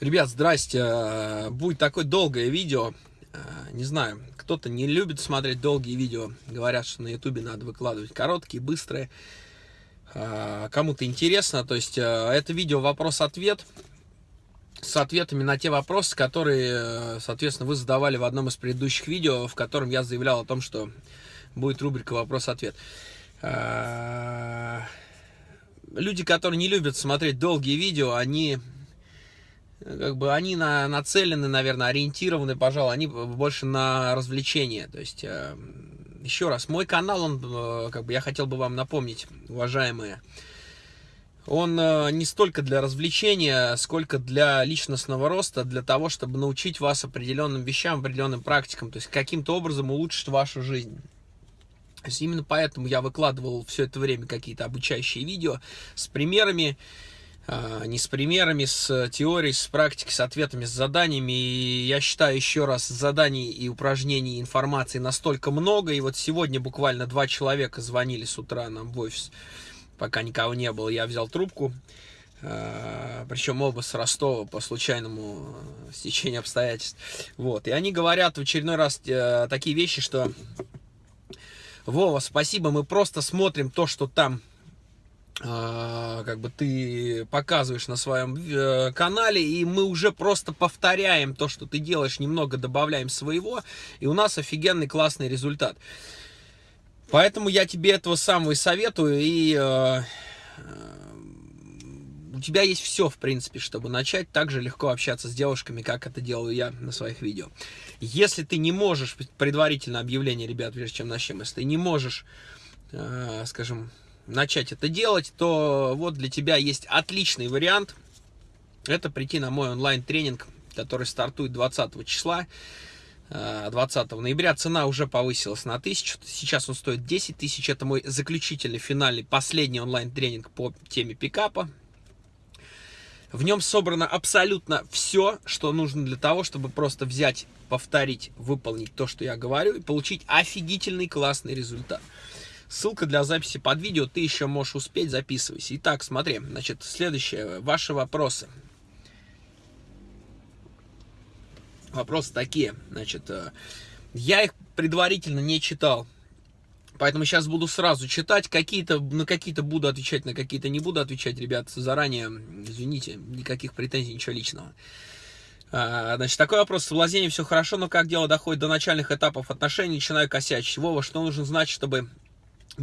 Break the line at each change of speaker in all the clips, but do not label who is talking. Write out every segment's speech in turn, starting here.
Ребят, здрасте. Будет такое долгое видео. Не знаю, кто-то не любит смотреть долгие видео. Говорят, что на ютубе надо выкладывать короткие, быстрые. Кому-то интересно. То есть это видео вопрос-ответ с ответами на те вопросы, которые, соответственно, вы задавали в одном из предыдущих видео, в котором я заявлял о том, что будет рубрика «Вопрос-ответ». Люди, которые не любят смотреть долгие видео, они как бы они на, нацелены, наверное, ориентированы, пожалуй, они больше на развлечение. То есть, э, еще раз, мой канал, он, э, как бы я хотел бы вам напомнить, уважаемые, он э, не столько для развлечения, сколько для личностного роста, для того, чтобы научить вас определенным вещам, определенным практикам, то есть каким-то образом улучшить вашу жизнь. То есть именно поэтому я выкладывал все это время какие-то обучающие видео с примерами, не с примерами, с теорией, с практикой, с ответами, с заданиями. И я считаю, еще раз, заданий и упражнений, информации настолько много. И вот сегодня буквально два человека звонили с утра нам в офис, пока никого не было. Я взял трубку, а, причем оба с Ростова по случайному стечению обстоятельств. Вот. И они говорят в очередной раз э, такие вещи, что Вова, спасибо, мы просто смотрим то, что там а, как бы ты показываешь на своем э, канале, и мы уже просто повторяем то, что ты делаешь, немного добавляем своего, и у нас офигенный классный результат. Поэтому я тебе этого самого и советую, и э, у тебя есть все, в принципе, чтобы начать так же легко общаться с девушками, как это делаю я на своих видео. Если ты не можешь, предварительно объявление, ребят, прежде чем начнем, если ты не можешь, э, скажем, начать это делать, то вот для тебя есть отличный вариант. Это прийти на мой онлайн-тренинг, который стартует 20 числа. 20 э, ноября цена уже повысилась на 1000, сейчас он стоит 10 тысяч, это мой заключительный, финальный, последний онлайн-тренинг по теме пикапа. В нем собрано абсолютно все, что нужно для того, чтобы просто взять, повторить, выполнить то, что я говорю, и получить офигительный классный результат. Ссылка для записи под видео, ты еще можешь успеть, записывайся. Итак, смотри, значит, следующее, ваши вопросы. Вопросы такие, значит, э, я их предварительно не читал, поэтому сейчас буду сразу читать, какие-то, на какие-то буду отвечать, на какие-то не буду отвечать, ребят, заранее, извините, никаких претензий, ничего личного. А, значит, такой вопрос. В Лазене все хорошо, но как дело доходит до начальных этапов отношений, начинаю косячить. Вова, что нужно знать, чтобы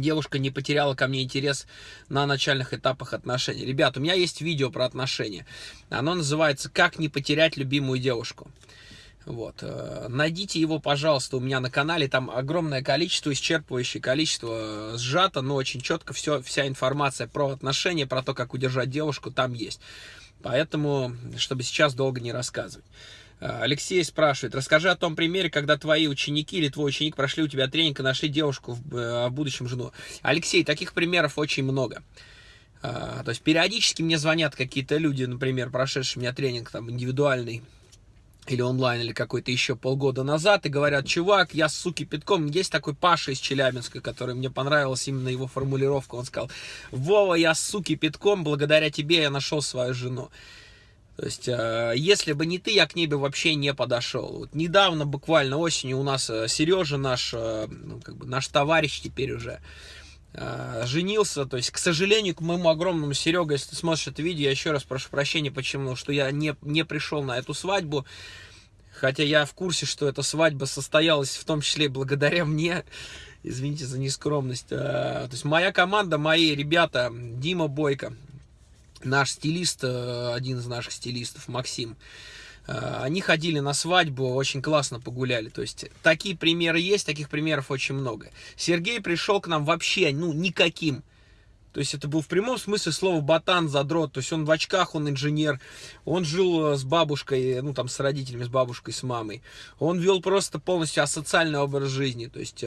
девушка не потеряла ко мне интерес на начальных этапах отношений. Ребят, у меня есть видео про отношения. Оно называется «Как не потерять любимую девушку». Вот. Э, найдите его, пожалуйста, у меня на канале. Там огромное количество, исчерпывающее количество э, сжато, но очень четко все, вся информация про отношения, про то, как удержать девушку, там есть. Поэтому, чтобы сейчас долго не рассказывать. Э, Алексей спрашивает, расскажи о том примере, когда твои ученики или твой ученик прошли у тебя тренинг и нашли девушку, в, э, в будущем жену. Алексей, таких примеров очень много. А, то есть периодически мне звонят какие-то люди, например, прошедшие у меня тренинг там индивидуальный, или онлайн, или какой-то еще полгода назад, и говорят, чувак, я суки питком. Есть такой Паша из Челябинска, который мне понравилась именно его формулировка. Он сказал, Вова, я суки питком, благодаря тебе я нашел свою жену. То есть, э, если бы не ты, я к ней бы вообще не подошел. Вот недавно, буквально осенью, у нас э, Сережа, наш, э, ну, как бы наш товарищ теперь уже, женился. То есть, к сожалению, к моему огромному Серега, если ты смотришь это видео, я еще раз прошу прощения, почему, что я не, не пришел на эту свадьбу. Хотя я в курсе, что эта свадьба состоялась в том числе благодаря мне. Извините за нескромность. То есть моя команда, мои ребята, Дима Бойко, наш стилист, э, один из наших стилистов, Максим, э, они ходили на свадьбу, очень классно погуляли. То есть такие примеры есть, таких примеров очень много. Сергей пришел к нам вообще, ну, никаким. То есть это был в прямом смысле слова ботан, задрот. То есть он в очках, он инженер. Он жил э, с бабушкой, ну там с родителями, с бабушкой, с мамой. Он вел просто полностью асоциальный образ жизни. То есть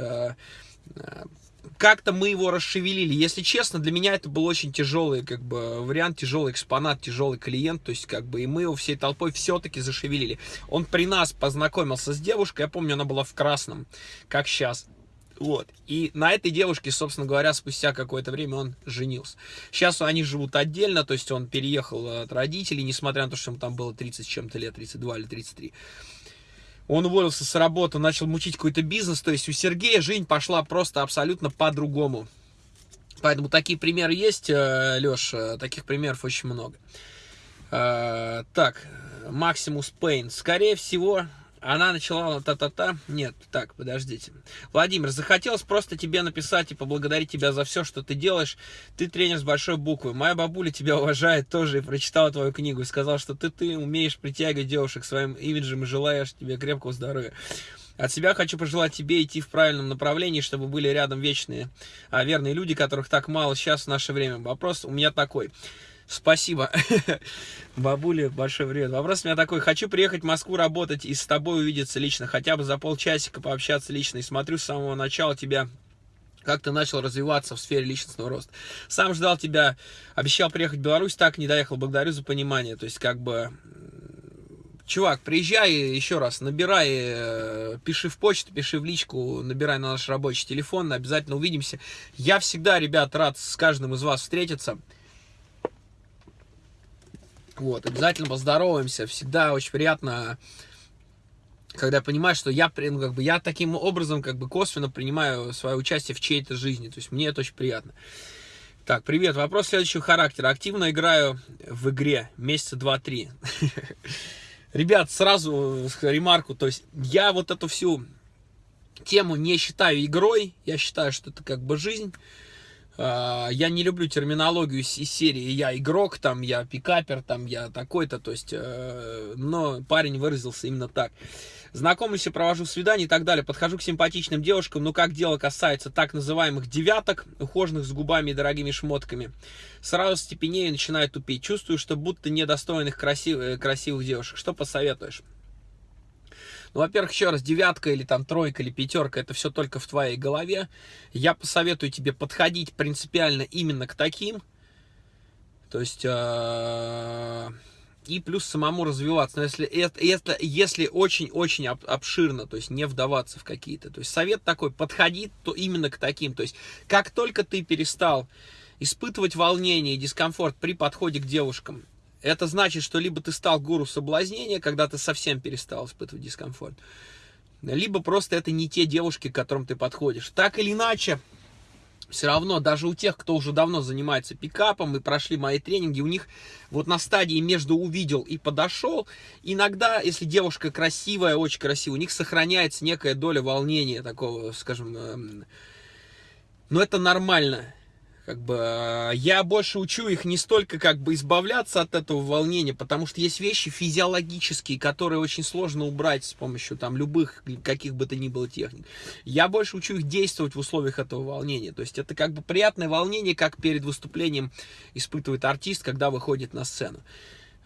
как-то мы его расшевелили. Если честно, для меня это был очень тяжелый как бы, вариант, тяжелый экспонат, тяжелый клиент. То есть, как бы, и мы его всей толпой все-таки зашевелили. Он при нас познакомился с девушкой, я помню, она была в красном, как сейчас. Вот. И на этой девушке, собственно говоря, спустя какое-то время он женился. Сейчас они живут отдельно, то есть он переехал от родителей, несмотря на то, что ему там было 30 с чем-то лет, 32 или 33. Он уволился с работы, начал мучить какой-то бизнес, то есть у Сергея жизнь пошла просто абсолютно по-другому. Поэтому такие примеры есть, э, Леш, э, таких примеров очень много. Э, так, Максимус Пейн. Скорее всего, она начала та-та-та. Нет, так, подождите. Владимир, захотелось просто тебе написать и поблагодарить тебя за все, что ты делаешь. Ты тренер с большой буквы. Моя бабуля тебя уважает тоже и прочитала твою книгу и сказала, что ты, ты умеешь притягивать девушек своим имиджем и желаешь тебе крепкого здоровья. От себя хочу пожелать тебе идти в правильном направлении, чтобы были рядом вечные, а, верные люди, которых так мало сейчас в наше время. Вопрос у меня такой. Спасибо. Бабуля, большой привет. Вопрос у меня такой. Хочу приехать в Москву работать и с тобой увидеться лично, хотя бы за полчасика пообщаться лично. И смотрю с самого начала тебя как ты начал развиваться в сфере личностного роста. Сам ждал тебя, обещал приехать в Беларусь, так не доехал. Благодарю за понимание. То есть, как бы, чувак, приезжай еще раз, набирай, э, пиши в почту, пиши в личку, набирай на наш рабочий телефон, обязательно увидимся. Я всегда, ребят, рад с каждым из вас встретиться. Вот, обязательно поздороваемся. Всегда очень приятно, когда понимаешь, что я, ну, как бы, я таким образом, как бы, косвенно принимаю свое участие в чьей-то жизни. То есть, мне это очень приятно. Так, привет. Вопрос следующего характера. Активно играю в игре месяца 2-3. Ребят, сразу ремарку. То есть, я вот эту всю тему не считаю игрой. Я считаю, что это как бы жизнь. А, я не люблю терминологию из серии «я игрок», там, «я пикапер», там, «я такой-то», то есть, э, но парень выразился именно так. Знакомлюсь и провожу свидания и так далее. Подхожу к симпатичным девушкам, но как дело касается так называемых девяток, ухоженных с губами и дорогими шмотками, сразу степенею начинаю тупить. Чувствую, что будто недостойных красивых, красивых девушек. Что посоветуешь? Ну, во-первых, еще раз, девятка или там тройка или пятерка, это все только в твоей голове. Я посоветую тебе подходить принципиально именно к таким. То есть... Э, и плюс самому развиваться. Но если это, если очень-очень обширно, то есть не вдаваться в какие-то. То есть совет такой, подходи то именно к таким. То есть как только ты перестал испытывать волнение и дискомфорт при подходе к девушкам, это значит, что либо ты стал гуру соблазнения, когда ты совсем перестал испытывать дискомфорт, либо просто это не те девушки, к которым ты подходишь. Так или иначе, все равно, даже у тех, кто уже давно занимается пикапом и прошли мои тренинги, у них вот на стадии между увидел и подошел, иногда, если девушка красивая, очень красивая, у них сохраняется некая доля волнения такого, скажем, эм, но это нормально как бы э, я больше учу их не столько как бы избавляться от этого волнения, потому что есть вещи физиологические, которые очень сложно убрать с помощью там любых каких бы то ни было техник. Я больше учу их действовать в условиях этого волнения. То есть это как бы приятное волнение, как перед выступлением испытывает артист, когда выходит на сцену.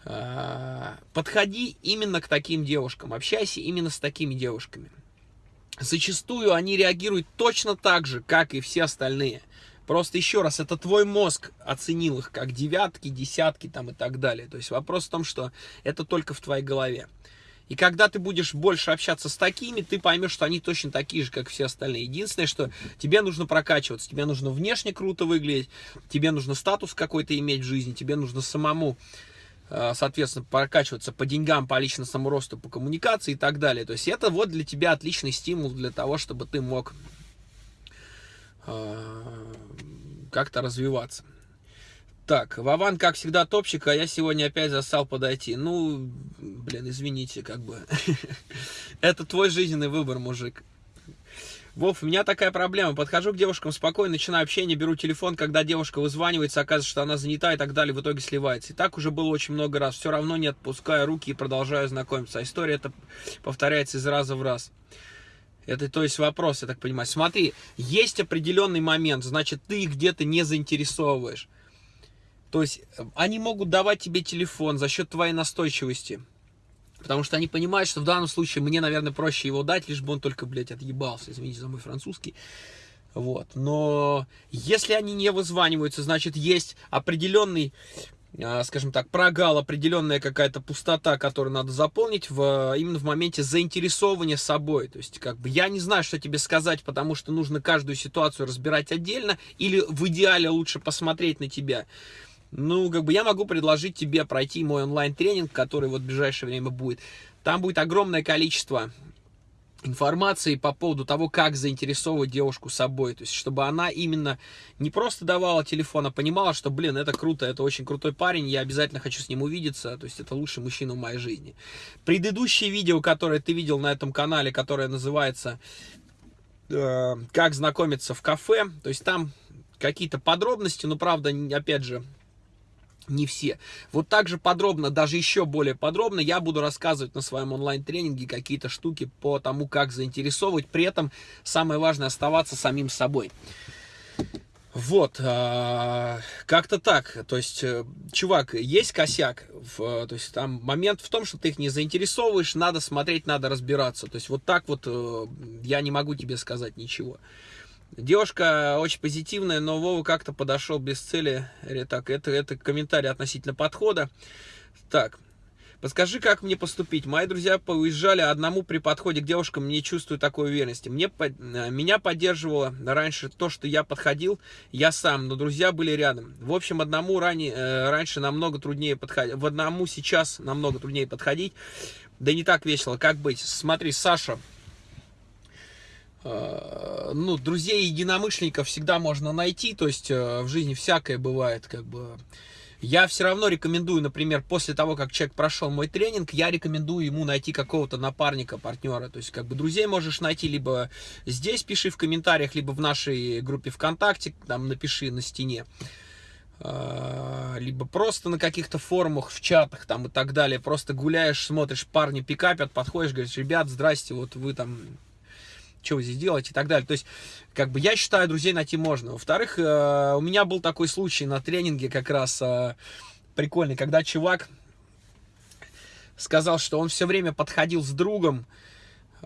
Э, подходи именно к таким девушкам, общайся именно с такими девушками. Зачастую они реагируют точно так же, как и все остальные. Просто еще раз, это твой мозг оценил их как девятки, десятки там и так далее. То есть вопрос в том, что это только в твоей голове. И когда ты будешь больше общаться с такими, ты поймешь, что они точно такие же, как все остальные. Единственное, что тебе нужно прокачиваться, тебе нужно внешне круто выглядеть, тебе нужно статус какой-то иметь в жизни, тебе нужно самому, э, соответственно, прокачиваться по деньгам, по личностному росту, по коммуникации и так далее. То есть это вот для тебя отличный стимул для того, чтобы ты мог а, как-то развиваться. Так, Вован, как всегда, топчик, а я сегодня опять застал подойти. Ну, блин, извините, как бы. Это твой жизненный выбор, мужик. Вов, у меня такая проблема. Подхожу к девушкам спокойно, начинаю общение, беру телефон, когда девушка вызванивается, оказывается, что она занята и так далее, в итоге сливается. И так уже было очень много раз. Все равно не отпускаю руки и продолжаю знакомиться. А история это повторяется из раза в раз. Это, то есть, вопрос, я так понимаю. Смотри, есть определенный момент, значит, ты их где-то не заинтересовываешь. То есть, э, они могут давать тебе телефон за счет твоей настойчивости. Потому что они понимают, что в данном случае мне, наверное, проще его дать, лишь бы он только, блядь, отъебался. Извините за мой французский. Вот. Но если они не вызваниваются, значит, есть определенный скажем так, прогал, определенная какая-то пустота, которую надо заполнить в, именно в моменте заинтересования собой. То есть, как бы, я не знаю, что тебе сказать, потому что нужно каждую ситуацию разбирать отдельно, или в идеале лучше посмотреть на тебя. Ну, как бы, я могу предложить тебе пройти мой онлайн-тренинг, который вот в ближайшее время будет. Там будет огромное количество информации по поводу того, как заинтересовывать девушку собой. То есть, чтобы она именно не просто давала телефон, а понимала, что, блин, это круто, это очень крутой парень, я обязательно хочу с ним увидеться, то есть, это лучший мужчина в моей жизни. Предыдущее видео, которое ты видел на этом канале, которое называется э, «Как знакомиться в кафе», то есть, там какие-то подробности, но, правда, опять же, не все. Вот так же подробно, даже еще более подробно, я буду рассказывать на своем онлайн-тренинге какие-то штуки по тому, как заинтересовывать. При этом самое важное оставаться самим собой. Вот, а, как-то так. То есть, э, чувак, есть косяк. То есть, там момент в том, что ты их не заинтересовываешь, надо смотреть, надо разбираться. То есть, вот так вот э, я не могу тебе сказать ничего. Девушка очень позитивная, но Вова как-то подошел без цели. Так, это, это комментарий относительно подхода. Так, Подскажи, как мне поступить? Мои друзья поуезжали одному при подходе к девушкам, не чувствую такой уверенности. Мне, меня поддерживало раньше то, что я подходил, я сам, но друзья были рядом. В общем, одному ранее, э, раньше намного труднее подходить, в одному сейчас намного труднее подходить. Да не так весело, как быть? Смотри, Саша, Э, ну, друзей единомышленников всегда можно найти, то есть э, в жизни всякое бывает, как бы. Я все равно рекомендую, например, после того, как человек прошел мой тренинг, я рекомендую ему найти какого-то напарника, партнера. То есть, как бы, друзей можешь найти либо здесь, пиши в комментариях, либо в нашей группе ВКонтакте, там напиши на стене. Э, либо просто на каких-то форумах, в чатах там и так далее. Просто гуляешь, смотришь, парни пикапят, подходишь, говоришь, ребят, здрасте, вот вы там вы здесь делаете и так далее. То есть, как бы, я считаю, друзей найти можно. Во-вторых, э, у меня был такой случай на тренинге как раз э, прикольный, когда чувак сказал, что он все время подходил с другом,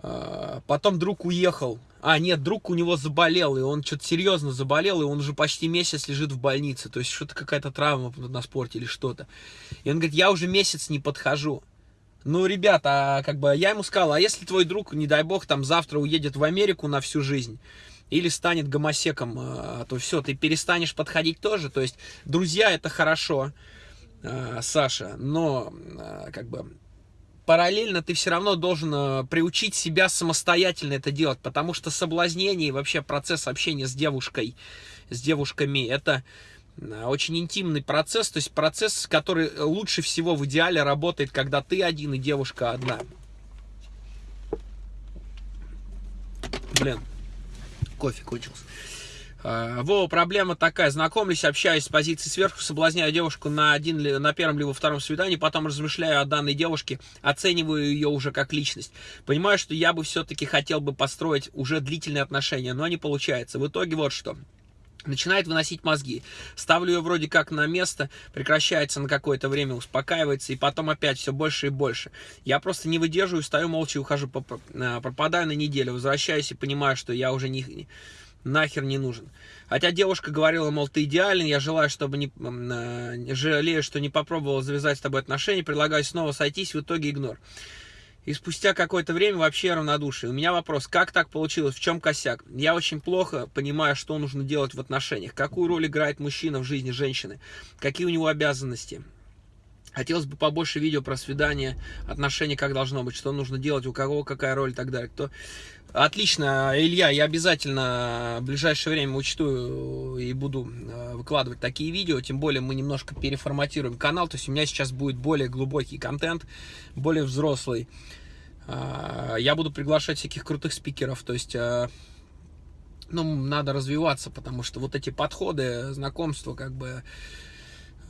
э, потом друг уехал. А, нет, друг у него заболел, и он что-то серьезно заболел, и он уже почти месяц лежит в больнице. То есть, что-то какая-то травма на спорте или что-то. И он говорит, я уже месяц не подхожу. Ну, ребята, а как бы я ему сказал, а если твой друг, не дай бог, там завтра уедет в Америку на всю жизнь, или станет гомосеком, а, то все, ты перестанешь подходить тоже. То есть, друзья, это хорошо, а, Саша, но как бы параллельно ты все равно должен приучить себя самостоятельно это делать, потому что соблазнение и вообще процесс общения с девушкой, с девушками, это очень интимный процесс, то есть процесс, который лучше всего в идеале работает, когда ты один и девушка одна. Блин, кофе кончился. А, Вова, проблема такая, знакомлюсь, общаюсь с позиции сверху, соблазняю девушку на, один, на первом либо втором свидании, потом размышляю о данной девушке, оцениваю ее уже как личность. Понимаю, что я бы все-таки хотел бы построить уже длительные отношения, но не получается. В итоге вот что начинает выносить мозги. Ставлю ее вроде как на место, прекращается на какое-то время, успокаивается, и потом опять все больше и больше. Я просто не выдерживаю, стою молча и ухожу, э, пропадаю на неделю, возвращаюсь и понимаю, что я уже не, нахер не нужен. Хотя девушка говорила, мол, ты идеален, я желаю, чтобы не, э, жалею, что не попробовал завязать с тобой отношения, предлагаю снова сойтись, в итоге игнор. И спустя какое-то время вообще равнодушие. У меня вопрос, как так получилось, в чем косяк? Я очень плохо понимаю, что нужно делать в отношениях. Какую роль играет мужчина в жизни женщины? Какие у него обязанности? Хотелось бы побольше видео про свидание, отношения, как должно быть, что нужно делать, у кого какая роль и так далее. Кто... Отлично, Илья, я обязательно в ближайшее время учту и буду э, выкладывать такие видео, тем более мы немножко переформатируем канал, то есть у меня сейчас будет более глубокий контент, более взрослый. А, я буду приглашать всяких крутых спикеров, то есть э, ну, надо развиваться, потому что вот эти подходы, знакомства, как бы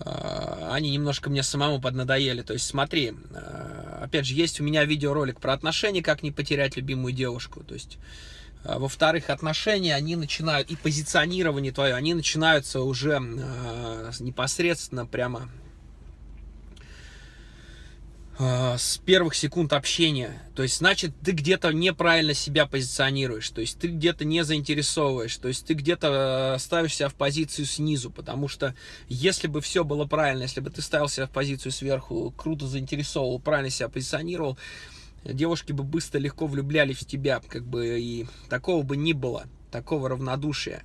они немножко мне самому поднадоели. То есть смотри, а, опять же, есть у меня видеоролик про отношения, как не потерять любимую девушку. То есть, а, во-вторых, отношения, они начинают, и позиционирование твое, они начинаются уже непосредственно прямо с первых секунд общения. То есть, значит, ты где-то неправильно себя позиционируешь, то есть ты где-то не заинтересовываешь, то есть ты где-то ставишь себя в позицию снизу, потому что если бы все было правильно, если бы ты ставил себя в позицию сверху, круто заинтересовывал, правильно себя позиционировал, девушки бы быстро, легко влюблялись в тебя, как бы, и такого бы не было, такого равнодушия.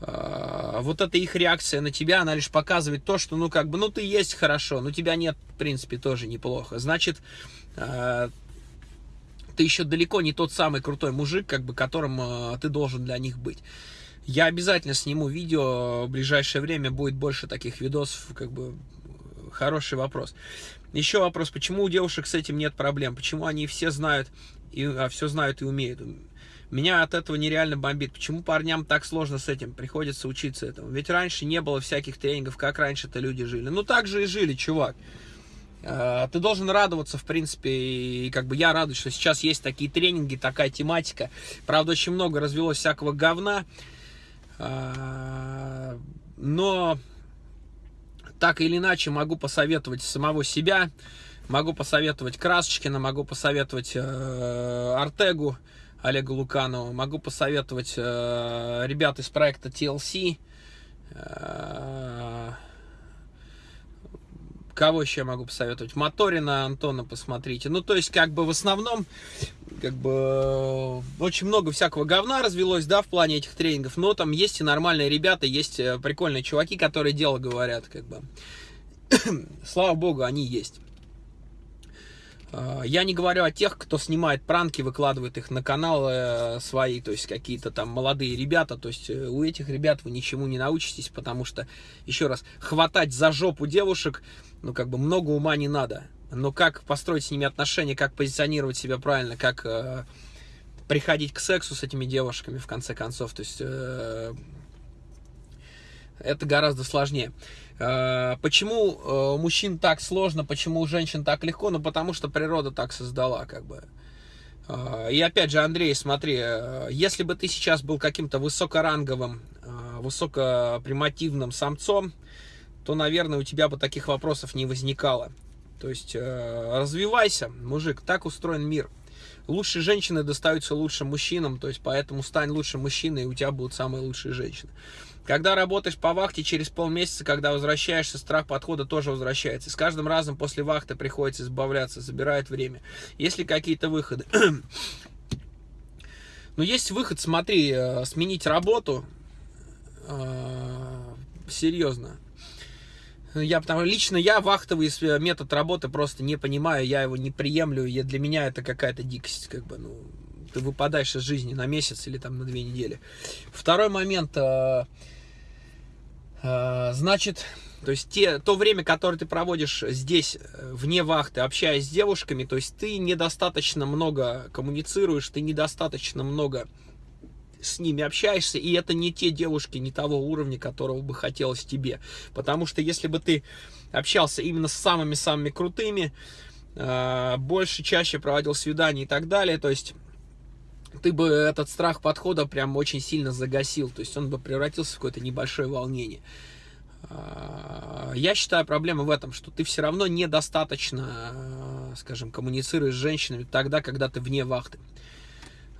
А, вот эта их реакция на тебя, она лишь показывает то, что, ну, как бы, ну, ты есть хорошо, но тебя нет, в принципе, тоже неплохо. Значит, а, ты еще далеко не тот самый крутой мужик, как бы, которым а, ты должен для них быть. Я обязательно сниму видео, в ближайшее время будет больше таких видосов, как бы, хороший вопрос. Еще вопрос, почему у девушек с этим нет проблем? Почему они все знают, и, все знают и умеют? Меня от этого нереально бомбит. Почему парням так сложно с этим? Приходится учиться этому. Ведь раньше не было всяких тренингов, как раньше-то люди жили. Ну, так же и жили, чувак. А, ты должен радоваться, в принципе, и как бы я радуюсь, что сейчас есть такие тренинги, такая тематика. Правда, очень много развелось всякого говна. А, но так или иначе могу посоветовать самого себя, могу посоветовать Красочкина, могу посоветовать э, Артегу, Олега Луканова, могу посоветовать э, ребят из проекта TLC, э, кого еще я могу посоветовать? Моторина Антона посмотрите. Ну, то есть, как бы в основном, как бы очень много всякого говна развелось, да, в плане этих тренингов, но там есть и нормальные ребята, есть э, прикольные чуваки, которые дело говорят, как бы. Слава богу, они есть. А, я не говорю о тех, кто снимает пранки, выкладывает их на каналы э, свои, то есть какие-то там молодые ребята, то есть э, у этих ребят вы ничему не научитесь, потому что, еще раз, хватать за жопу девушек, ну как бы много ума не надо. Но как построить с ними отношения, как позиционировать себя правильно, как э, приходить к сексу с этими девушками в конце концов, то есть э, это гораздо сложнее. Э, почему э, мужчин так сложно, почему у женщин так легко? Ну, потому что природа так создала, как бы. Э, и опять же, Андрей, смотри, если бы ты сейчас был каким-то высокоранговым, высокопримативным самцом, то, наверное, у тебя бы таких вопросов не возникало. То есть, развивайся, мужик, так устроен мир. Лучшие женщины достаются лучшим мужчинам, то есть, поэтому стань лучшим мужчиной, и у тебя будут самые лучшие женщины. Когда работаешь по вахте, через полмесяца, когда возвращаешься, страх подхода тоже возвращается. с каждым разом после вахты приходится избавляться, забирает время. Есть ли какие-то выходы? Ну, есть выход, смотри, э, сменить работу. Э, серьезно. Я, потому, лично я вахтовый метод работы просто не понимаю, я его не приемлю, я, для меня это какая-то дикость, как бы, ну, ты выпадаешь из жизни на месяц или там на две недели. Второй момент, э, значит, то есть те, то время, которое ты проводишь здесь, э, вне вахты, общаясь с девушками, то есть ты недостаточно много коммуницируешь, ты недостаточно много с ними общаешься, и это не те девушки, не того уровня, которого бы хотелось тебе. Потому что если бы ты общался именно с самыми-самыми крутыми, а, больше, чаще проводил свидания и так далее, то есть ты бы этот страх подхода прям очень сильно загасил, то есть он бы превратился в какое-то небольшое волнение. А, я считаю, проблема в этом, что ты все равно недостаточно, скажем, коммуницируешь с женщинами тогда, когда ты вне вахты.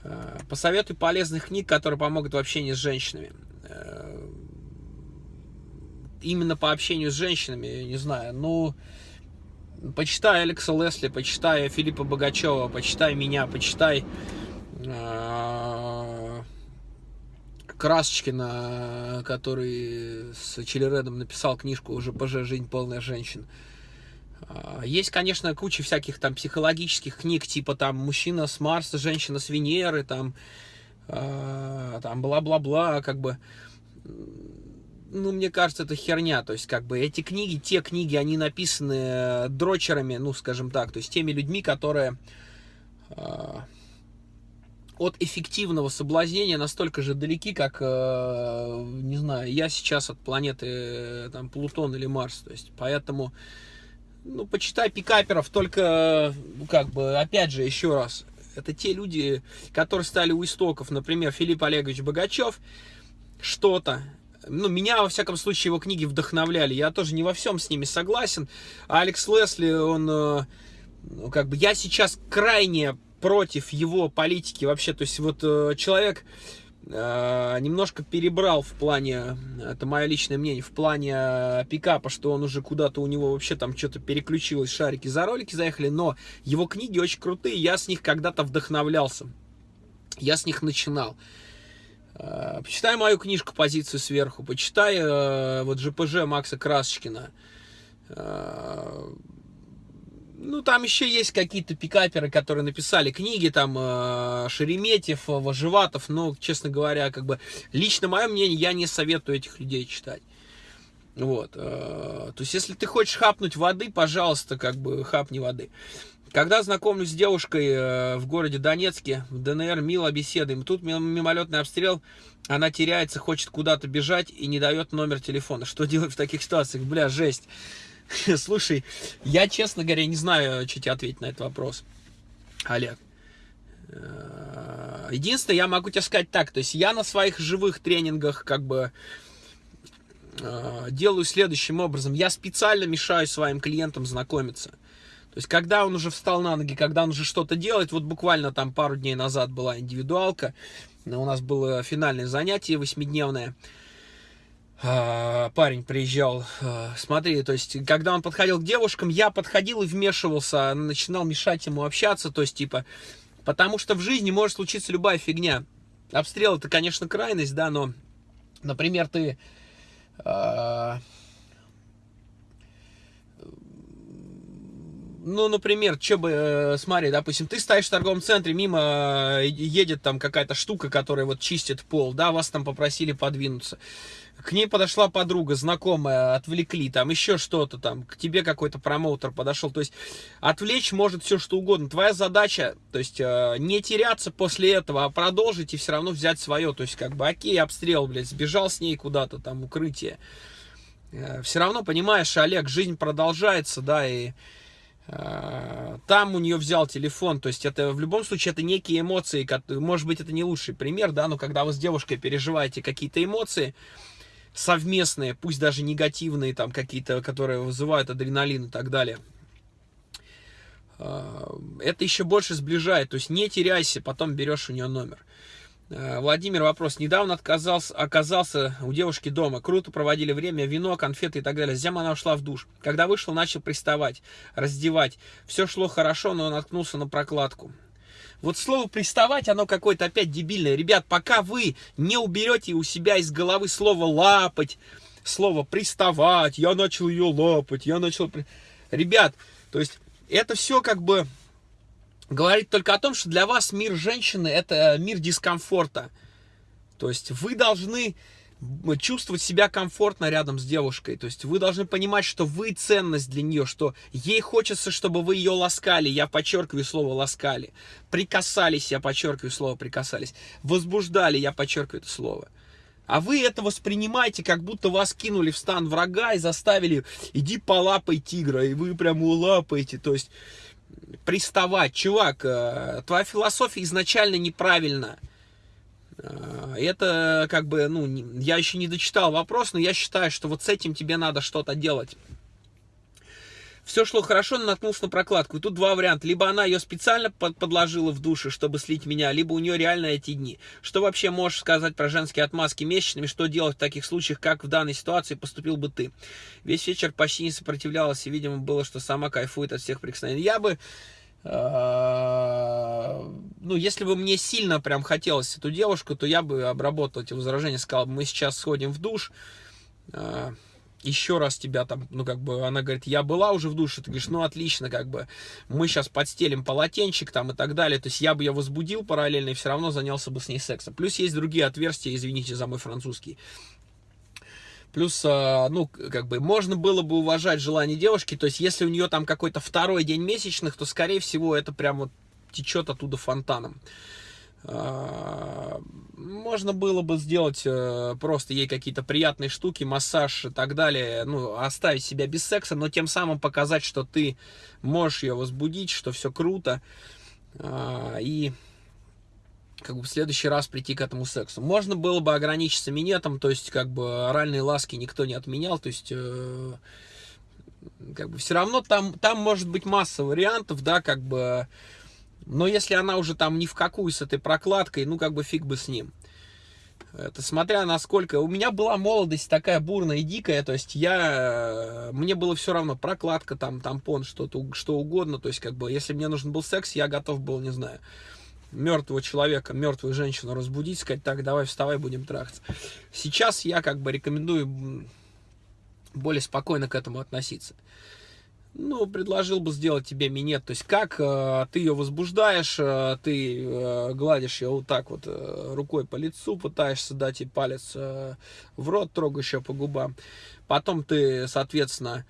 А, посоветуй полезных книг, которые помогут в общении с женщинами. А, именно по общению с женщинами, не знаю, ну, почитай Алекса Лесли, почитай Филиппа Богачева, почитай меня, почитай Красочкина, который с Чилередом написал книжку «ЖПЖ. Жизнь полная женщин». А, есть, конечно, куча всяких там психологических книг, типа там «Мужчина с Марса, женщина с Венеры», там, а, там бла-бла-бла, как бы ну, мне кажется, это херня. То есть, как бы, эти книги, те книги, они написаны дрочерами, ну, скажем так, то есть, теми людьми, которые от эффективного соблазнения настолько же далеки, как, э, не знаю, я сейчас от планеты э, там, Плутон или Марс. То есть, поэтому, ну, почитай пикаперов, только, ну, как бы, опять же, еще раз, это те люди, которые стали у истоков, например, Филипп Олегович Богачев, что-то, ну, меня, во всяком случае, его книги вдохновляли. Я тоже не во всем с ними согласен. Алекс Лесли, он э, ну, как бы я сейчас крайне против его политики вообще. То есть вот э, человек э, немножко перебрал в плане, это мое личное мнение, в плане э, пикапа, что он уже куда-то у него вообще там что-то переключилось, шарики за ролики заехали, но его книги очень крутые, я с них когда-то вдохновлялся, я с них начинал. Почитай мою книжку «Позицию сверху», почитай вот ЖПЖ Макса Красочкина, ну, там еще есть какие-то пикаперы, которые написали книги, там, э, Шереметьев, Вожеватов, но, честно говоря, как бы, лично мое мнение, я не советую этих людей читать. Вот, э, то есть, если ты хочешь хапнуть воды, пожалуйста, как бы, хапни воды. Когда знакомлюсь с девушкой э, в городе Донецке, в ДНР, мило беседуем, тут мимолетный обстрел, она теряется, хочет куда-то бежать и не дает номер телефона. Что делать в таких ситуациях? Бля, жесть. Слушай, я, честно говоря, не знаю, что тебе ответить на этот вопрос, Олег. Э, единственное, я могу тебе сказать так, то есть я на своих живых тренингах как бы э, делаю следующим образом. Я специально мешаю своим клиентам знакомиться. То есть, когда он уже встал на ноги, когда он уже что-то делает, вот буквально там пару дней назад была индивидуалка, у нас было финальное занятие восьмидневное, парень приезжал, а, смотри, то есть, когда он подходил к девушкам, я подходил и вмешивался, начинал мешать ему общаться, то есть, типа, потому что в жизни может случиться любая фигня. Обстрел это, конечно, крайность, да, но, например, ты... Э, ну, например, что бы, э, смотри, допустим, ты стоишь в торговом центре, мимо э, едет там какая-то штука, которая вот чистит пол, да, вас там попросили подвинуться к ней подошла подруга, знакомая, отвлекли, там еще что-то там, к тебе какой-то промоутер подошел, то есть отвлечь может все что угодно. Твоя задача, то есть э, не теряться после этого, а продолжить и все равно взять свое, то есть как бы окей, обстрел, блядь, сбежал с ней куда-то, там, укрытие. Э, все равно, понимаешь, Олег, жизнь продолжается, да, и э, там у нее взял телефон, то есть это в любом случае это некие эмоции, может быть это не лучший пример, да, но когда вы с девушкой переживаете какие-то эмоции, совместные, пусть даже негативные, там какие-то, которые вызывают адреналин и так далее. А, это еще больше сближает, то есть не теряйся, потом берешь у нее номер. А, Владимир, вопрос. Недавно отказался, оказался у девушки дома. Круто проводили время, вино, конфеты и так далее. Затем она ушла в душ. Когда вышел, начал приставать, раздевать. Все шло хорошо, но наткнулся на прокладку. Вот слово приставать, оно какое-то опять дебильное. Ребят, пока вы не уберете у себя из головы слово лапать, слово приставать, я начал ее лапать, я начал... Ребят, то есть это все как бы говорит только о том, что для вас мир женщины это мир дискомфорта. То есть вы должны чувствовать себя комфортно рядом с девушкой. То есть вы должны понимать, что вы ценность для нее, что ей хочется, чтобы вы ее ласкали, я подчеркиваю слово ласкали, прикасались, я подчеркиваю слово прикасались, возбуждали, я подчеркиваю это слово. А вы это воспринимаете, как будто вас кинули в стан врага и заставили, иди полапай тигра, и вы прямо лапаете, то есть приставать. Чувак, э, твоя философия изначально неправильная. Э, это как бы, ну, я еще не дочитал вопрос, но я считаю, что вот с этим тебе надо что-то делать. Все шло хорошо, но наткнулся на прокладку. И тут два варианта. Либо она ее специально под подложила в душе, чтобы слить меня, либо у нее реально эти дни. Что вообще можешь сказать про женские отмазки месячными? Что делать в таких случаях, как в данной ситуации поступил бы ты? Весь вечер почти не сопротивлялась, и, видимо, было, что сама кайфует от всех прикосновений. Я бы а, ну, если бы мне сильно прям хотелось эту девушку, то я бы обработал эти возражения, сказал, мы сейчас сходим в душ, а, еще раз тебя там, ну, как бы, она говорит, я была уже в душе, ты говоришь, ну, отлично, как бы, мы сейчас подстелим полотенчик там и так далее, то есть я бы ее возбудил параллельно и все равно занялся бы с ней сексом. Плюс есть другие отверстия, извините за мой французский, Плюс, а, ну, как бы, можно было бы уважать желание девушки, то есть, если у нее там какой-то второй день месячных, то, скорее всего, это прям вот течет оттуда фонтаном. А, можно было бы сделать э, просто ей какие-то приятные штуки, массаж и так далее, ну, оставить себя без секса, но тем самым показать, что ты можешь ее возбудить, что все круто, а, и как бы в следующий раз прийти к этому сексу. Можно было бы ограничиться минетом, то есть как бы оральные ласки никто не отменял, то есть э, Как бы все равно там, там может быть масса вариантов, да, как бы, но если она уже там ни в какую с этой прокладкой, ну, как бы фиг бы с ним. Это смотря насколько... У меня была молодость такая бурная и дикая, то есть я... Мне было все равно, прокладка, там, тампон, что-то, что угодно, то есть как бы, если мне нужен был секс, я готов был, не знаю, мертвого человека, мертвую женщину разбудить, сказать, так, давай вставай, будем трахаться. Сейчас я как бы рекомендую более спокойно к этому относиться ну, предложил бы сделать тебе минет. То есть, как э, ты ее возбуждаешь, э, ты э, гладишь ее вот так вот э, рукой по лицу, пытаешься дать ей палец э, в рот, трогаешь ее по губам. Потом ты, соответственно,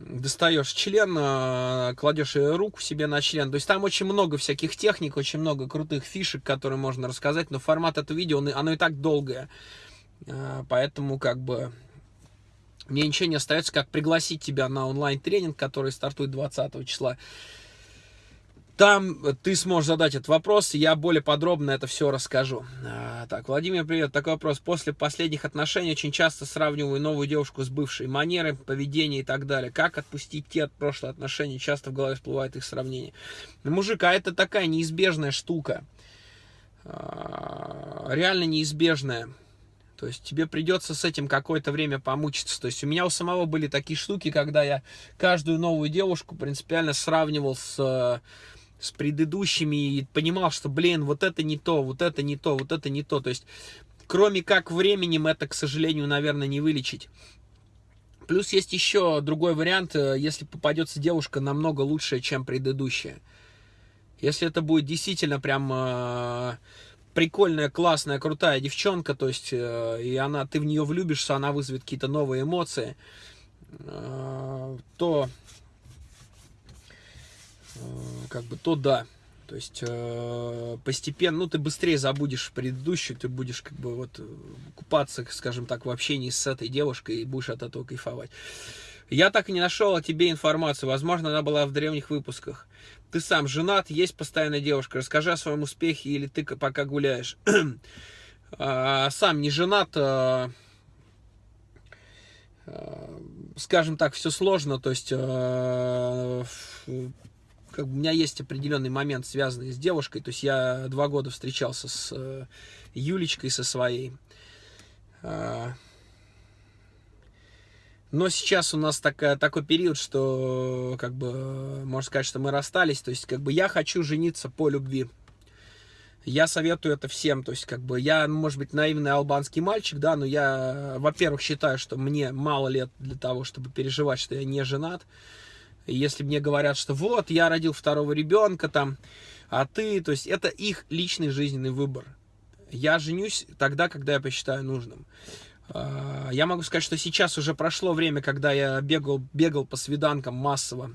достаешь член, э, кладешь руку себе на член. То есть, там очень много всяких техник, очень много крутых фишек, которые можно рассказать. Но формат этого видео, оно и так долгое. Э, поэтому, как бы, мне ничего не остается, как пригласить тебя на онлайн-тренинг, который стартует 20 числа. Там ты сможешь задать этот вопрос, я более подробно это все расскажу. А, так, Владимир, привет. Такой вопрос. После последних отношений очень часто сравниваю новую девушку с бывшей. Манеры, поведение и так далее. Как отпустить те от прошлых отношений? Часто в голове всплывает их сравнение. Мужик, а это такая неизбежная штука. А, реально неизбежная. То есть тебе придется с этим какое-то время помучиться. То есть у меня у самого были такие штуки, когда я каждую новую девушку принципиально сравнивал с, с предыдущими и понимал, что, блин, вот это не то, вот это не то, вот это не то. То есть кроме как временем это, к сожалению, наверное, не вылечить. Плюс есть еще другой вариант, э, если попадется девушка намного лучшая, чем предыдущая. Если это будет действительно прям э, прикольная, классная, крутая девчонка, то есть, э, и она, ты в нее влюбишься, она вызовет какие-то новые эмоции, э, то, как бы, то да. То есть, постепенно, ну, ты быстрее забудешь предыдущую, ты будешь, как бы, вот, купаться, скажем так, в общении с этой девушкой и будешь от этого кайфовать. Я так и не нашел о тебе информацию. Возможно, она была в древних выпусках. Ты сам женат, есть постоянная девушка. Расскажи о своем успехе или ты пока гуляешь. А, сам не женат. А, скажем так, все сложно. То есть, как бы у меня есть определенный момент, связанный с девушкой. То есть, я два года встречался с э, Юлечкой, со своей. Но сейчас у нас такая, такой период, что, как бы, можно сказать, что мы расстались. То есть, как бы, я хочу жениться по любви. Я советую это всем. То есть, как бы, я, может быть, наивный албанский мальчик, да, но я, во-первых, считаю, что мне мало лет для того, чтобы переживать, что я не женат. Если мне говорят, что вот, я родил второго ребенка, там, а ты, то есть, это их личный жизненный выбор. Я женюсь тогда, когда я посчитаю нужным. А, я могу сказать, что сейчас уже прошло время, когда я бегал, бегал по свиданкам массово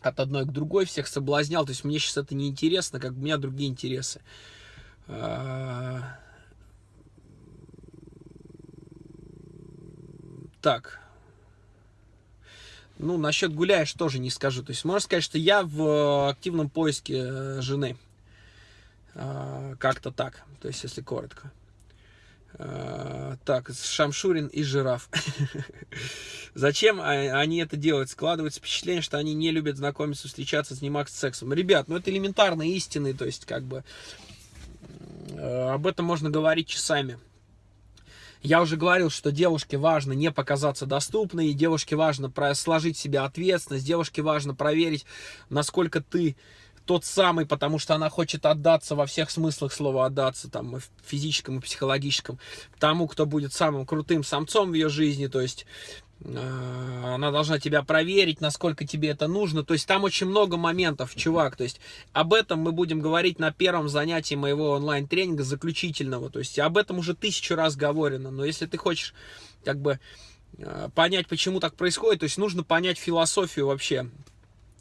от одной к другой, всех соблазнял. То есть мне сейчас это не интересно, как у меня другие интересы. А, так. Ну, насчет гуляешь тоже не скажу. То есть можно сказать, что я в активном поиске э, жены. А, как-то так. То есть, если коротко. Э, так, Шамшурин и Жираф. Зачем они это делают? Складывается впечатление, что они не любят знакомиться, встречаться, заниматься сексом. Ребят, ну это элементарные истины, то есть как бы э, об этом можно говорить часами. Я уже говорил, что девушке важно не показаться доступной, девушке важно сложить себе ответственность, девушке важно проверить, насколько ты тот самый, потому что она хочет отдаться во всех смыслах слова отдаться, там, физическом и психологическом, тому, кто будет самым крутым самцом в ее жизни, то есть она должна тебя проверить, насколько тебе это нужно. То есть там очень много моментов, чувак. То есть об этом мы будем говорить на первом занятии моего онлайн-тренинга заключительного. То есть об этом уже тысячу раз говорено. Но если ты хочешь как бы э, понять, почему так происходит, то есть нужно понять философию вообще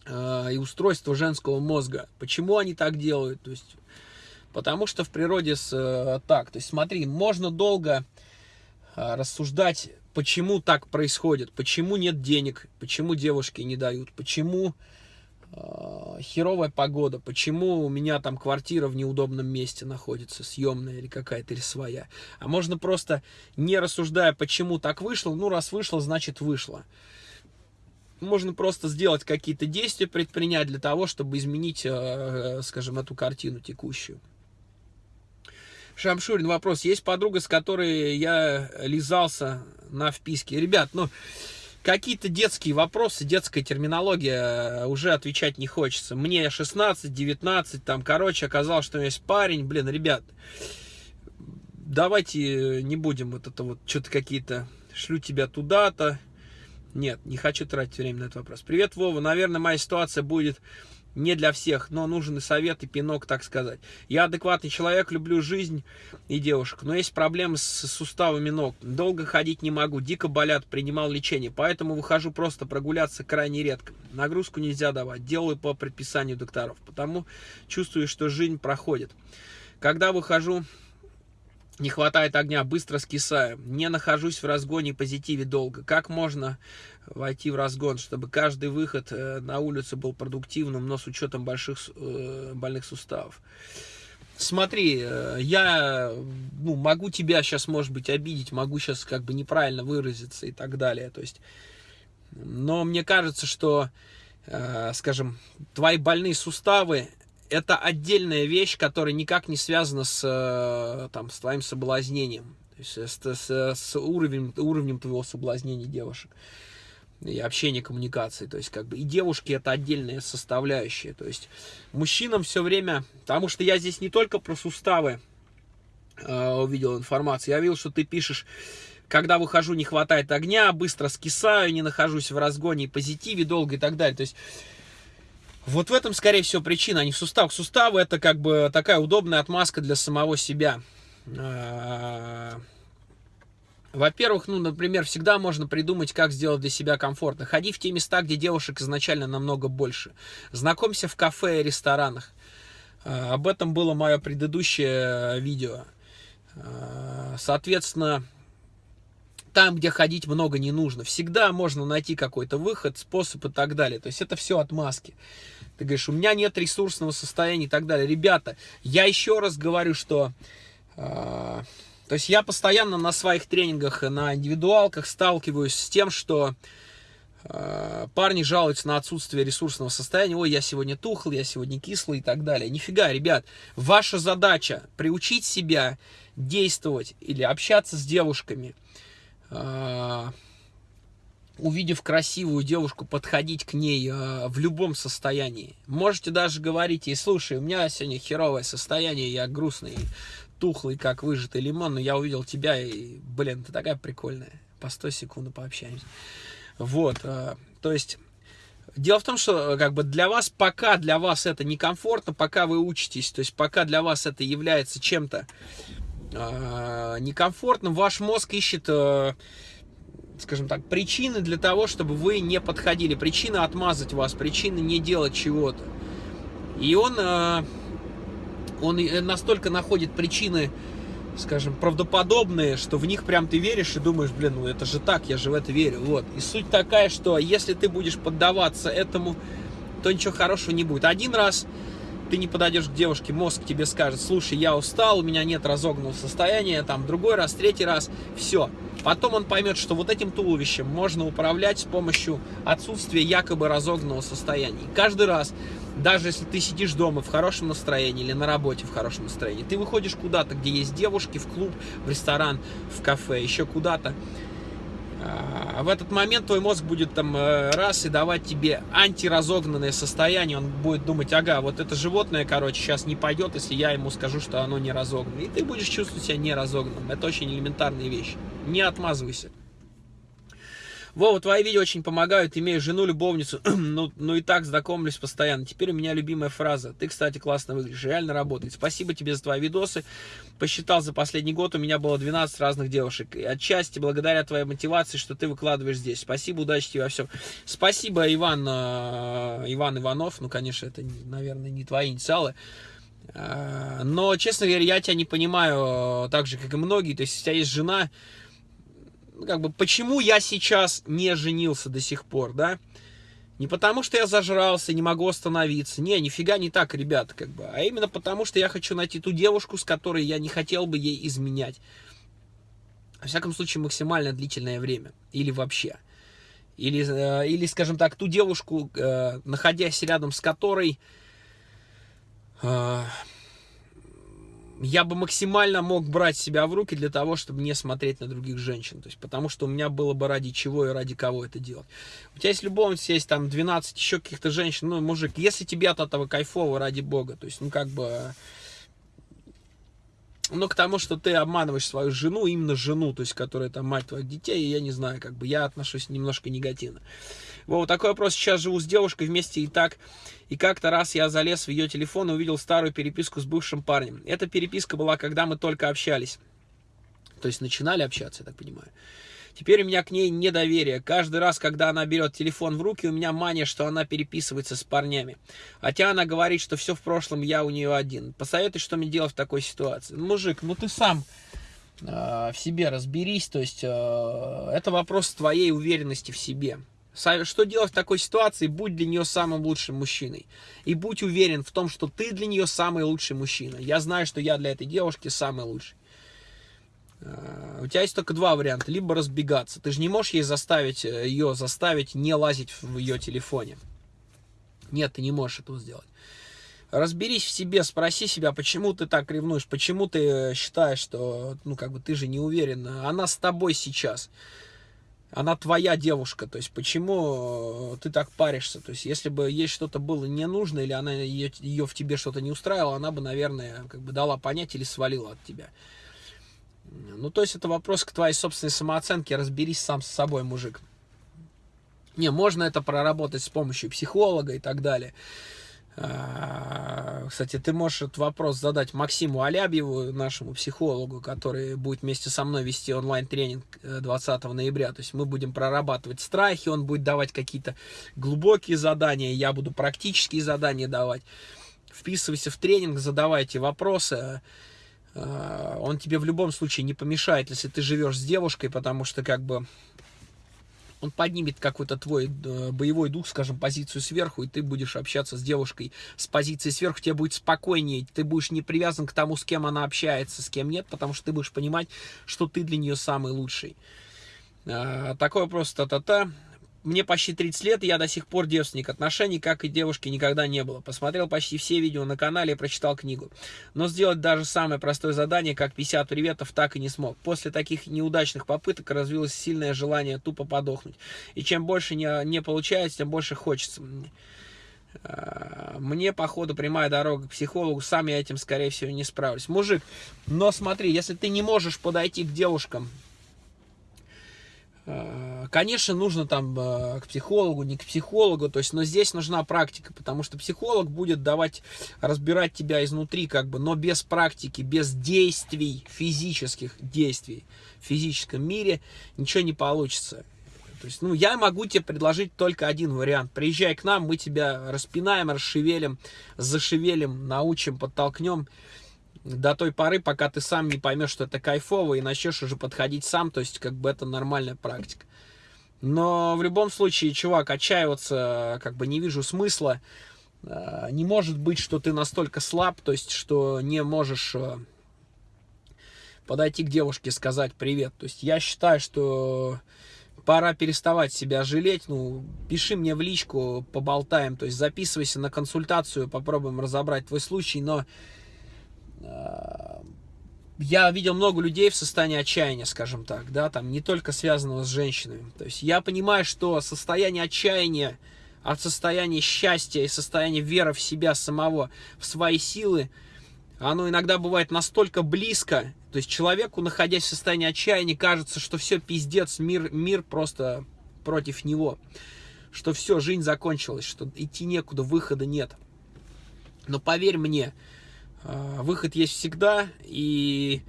э, и устройство женского мозга. Почему они так делают? То есть, потому что в природе с, э, так. То есть смотри, можно долго э, рассуждать, почему так происходит, почему нет денег, почему девушки не дают, почему э, херовая погода, почему у меня там квартира в неудобном месте находится, съемная или какая-то, или своя. А можно просто, не рассуждая, почему так вышло, ну раз вышло, значит вышло. можно просто сделать какие-то действия, предпринять для того, чтобы изменить, э, скажем, эту картину текущую. Шамшурин, вопрос. Есть подруга, с которой я лизался на вписке? Ребят, ну, какие-то детские вопросы, детская терминология, э, уже отвечать не хочется. Мне 16, 19, там, короче, оказалось, что у меня есть парень. Блин, ребят, давайте не будем вот это вот, что-то какие-то, шлю тебя туда-то. Нет, не хочу тратить время на этот вопрос. Привет, Вова. Наверное, моя ситуация будет не для всех, но нужен и совет, и пинок, так сказать. Я адекватный человек, люблю жизнь и девушек, но есть проблемы с суставами ног. Долго ходить не могу, дико болят, принимал лечение, поэтому выхожу просто прогуляться крайне редко. Нагрузку нельзя давать, делаю по предписанию докторов, потому чувствую, что жизнь проходит. Когда выхожу не хватает огня, быстро скисаю. Не нахожусь в разгоне позитиве долго. Как можно войти в разгон, чтобы каждый выход э, на улицу был продуктивным, но с учетом больших э, больных суставов? Смотри, э, я ну, могу тебя сейчас, может быть, обидеть, могу сейчас как бы неправильно выразиться и так далее. То есть, но мне кажется, что, скажем, твои больные суставы это отдельная вещь, которая никак не связана с, э, там, с твоим соблазнением. То есть с, с, с уровнем, уровнем твоего соблазнения девушек и общения, коммуникации. То есть, как бы, и девушки это отдельная составляющая. То есть, мужчинам все время, потому что я здесь не только про суставы э, увидел информацию, я видел, что ты пишешь, когда выхожу, не хватает огня, быстро скисаю, не нахожусь в разгоне и позитиве долго и так далее. То есть, вот в этом, скорее всего, причина, а не в суставах. Суставы это как бы такая удобная отмазка для самого себя. А, во-первых, ну, например, всегда можно придумать, как сделать для себя комфортно. Ходи в те места, где девушек изначально намного больше. Знакомься в кафе и ресторанах. А, об этом было мое предыдущее видео. Соответственно, там, где ходить много не нужно. Всегда можно найти какой-то выход, способ и так далее. То есть это все отмазки. Ты говоришь, у меня нет ресурсного состояния и так далее. Ребята, я еще раз говорю, что... Э, то есть я постоянно на своих тренингах, на индивидуалках сталкиваюсь с тем, что э, парни жалуются на отсутствие ресурсного состояния. Ой, я сегодня тухл, я сегодня кислый и так далее. Нифига, ребят, ваша задача приучить себя действовать или общаться с девушками, э, увидев красивую девушку, подходить к ней э, в любом состоянии. Можете даже говорить ей, слушай, у меня сегодня херовое состояние, я грустный, тухлый, как выжатый лимон, но я увидел тебя, и, блин, ты такая прикольная. По 100 секунд пообщаемся. Вот, э, то есть... Дело в том, что как бы для вас, пока для вас это некомфортно, пока вы учитесь, то есть пока для вас это является чем-то э, некомфортным, ваш мозг ищет э, скажем так, причины для того, чтобы вы не подходили. Причина отмазать вас, причины не делать чего-то. И он, э, он настолько находит причины, скажем, правдоподобные, что в них прям ты веришь и думаешь, блин, ну это же так, я же в это верю. Вот. И суть такая, что если ты будешь поддаваться этому, то ничего хорошего не будет. Один раз ты не подойдешь к девушке, мозг тебе скажет, слушай, я устал, у меня нет разогнанного состояния, там, другой раз, третий раз, все. Потом он поймет, что вот этим туловищем можно управлять с помощью отсутствия якобы разогнанного состояния. И каждый раз, даже если ты сидишь дома в хорошем настроении или на работе в хорошем настроении, ты выходишь куда-то, где есть девушки, в клуб, в ресторан, в кафе, еще куда-то, в этот момент твой мозг будет там э, раз и давать тебе антиразогнанное состояние. Он будет думать, ага, вот это животное, короче, сейчас не пойдет, если я ему скажу, что оно не разогнано. И ты будешь чувствовать себя неразогнанным. Это очень элементарные вещи. Не отмазывайся. Вова, твои видео очень помогают, имею жену, любовницу, ну, ну и так знакомлюсь постоянно. Теперь у меня любимая фраза. Ты, кстати, классно выглядишь, реально работает. Спасибо тебе за твои видосы. Посчитал за последний год, у меня было 12 разных девушек. И отчасти благодаря твоей мотивации, что ты выкладываешь здесь. Спасибо, удачи тебе во всем. Спасибо, Иван, э, Иван Иванов. Ну, конечно, это, наверное, не твои инициалы. Э, но, честно говоря, я тебя не понимаю так же, как и многие. То есть, у тебя есть жена, как бы, почему я сейчас не женился до сих пор, да? Не потому, что я зажрался, не могу остановиться. Не, нифига не так, ребята, как бы. А именно потому, что я хочу найти ту девушку, с которой я не хотел бы ей изменять. Во всяком случае, максимально длительное время. Или вообще. Или, э, или скажем так, ту девушку, э, находясь рядом с которой я бы максимально мог брать себя в руки для того, чтобы не смотреть на других женщин. То есть, потому что у меня было бы ради чего и ради кого это делать. У тебя есть любовница, есть там 12 еще каких-то женщин, ну, мужик, если тебе от этого кайфово, ради бога, то есть, ну, как бы... Ну, к тому, что ты обманываешь свою жену, именно жену, то есть, которая там мать твоих детей, я не знаю, как бы, я отношусь немножко негативно. Вот такой вопрос. Сейчас живу с девушкой вместе и так. И как-то раз я залез в ее телефон и увидел старую переписку с бывшим парнем. Эта переписка была, когда мы только общались. То есть начинали общаться, я так понимаю. Теперь у меня к ней недоверие. Каждый раз, когда она берет телефон в руки, у меня мания, что она переписывается с парнями. Хотя она говорит, что все в прошлом, я у нее один. Посоветуй, что мне делать в такой ситуации. Мужик, ну ты сам э, в себе разберись. То есть э, это вопрос твоей уверенности в себе. Что делать в такой ситуации? Будь для нее самым лучшим мужчиной. И будь уверен в том, что ты для нее самый лучший мужчина. Я знаю, что я для этой девушки самый лучший. А, у тебя есть только два варианта. Либо разбегаться. Ты же не можешь ей заставить, э, ее заставить не лазить в ее телефоне. Нет, ты не можешь этого сделать. Разберись в себе, спроси себя, почему ты так ревнуешь, почему ты считаешь, что, ну, как бы, ты же не уверен. Она с тобой сейчас она твоя девушка, то есть почему э, ты так паришься, то есть если бы ей что-то было не нужно, или она ее, ее в тебе что-то не устраивала, она бы, наверное, как бы дала понять или свалила от тебя. Ну, то есть это вопрос к твоей собственной самооценке, разберись сам с собой, мужик. Не, можно это проработать с помощью психолога и так далее. А, кстати, ты можешь этот вопрос задать Максиму Алябьеву, нашему психологу, который будет вместе со мной вести онлайн-тренинг 20 э, ноября. То есть мы будем прорабатывать страхи, он будет давать какие-то глубокие задания, я буду практические задания давать. Вписывайся в тренинг, задавайте вопросы. А, он тебе в любом случае не помешает, если ты живешь с девушкой, потому что как бы он поднимет какой-то твой э, боевой дух, скажем, позицию сверху, и ты будешь общаться с девушкой с позиции сверху, тебе будет спокойнее, ты будешь не привязан к тому, с кем она общается, с кем нет, потому что ты будешь понимать, что ты для нее самый лучший. А, такой вопрос, та-та-та. Мне почти 30 лет, и я до сих пор девственник. Отношений, как и девушки, никогда не было. Посмотрел почти все видео на канале и прочитал книгу. Но сделать даже самое простое задание, как 50 приветов, так и не смог. После таких неудачных попыток развилось сильное желание тупо подохнуть. И чем больше не, не получается, тем больше хочется. А, мне, походу, прямая дорога к психологу, сам я этим, скорее всего, не справлюсь. Мужик, но смотри, если ты не можешь подойти к девушкам конечно, нужно там э, к психологу, не к психологу, то есть, но здесь нужна практика, потому что психолог будет давать, разбирать тебя изнутри, как бы, но без практики, без действий, физических действий в физическом мире ничего не получится. То есть, ну, я могу тебе предложить только один вариант. Приезжай к нам, мы тебя распинаем, расшевелим, зашевелим, научим, подтолкнем до той поры, пока ты сам не поймешь, что это кайфово, и начнешь уже подходить сам, то есть как бы это нормальная практика. Но в любом случае, чувак, отчаиваться как бы не вижу смысла. А, не может быть, что ты настолько слаб, то есть что не можешь э, подойти к девушке и сказать привет. То есть я считаю, что пора переставать себя жалеть. Ну, пиши мне в личку, поболтаем. То есть записывайся на консультацию, попробуем разобрать твой случай. Но я видел много людей в состоянии отчаяния, скажем так, да, там не только связанного с женщинами. То есть я понимаю, что состояние отчаяния от состояния счастья и состояния веры в себя самого, в свои силы, оно иногда бывает настолько близко, то есть человеку, находясь в состоянии отчаяния, кажется, что все пиздец, мир, мир просто против него, что все, жизнь закончилась, что идти некуда, выхода нет. Но поверь мне, выход есть всегда, и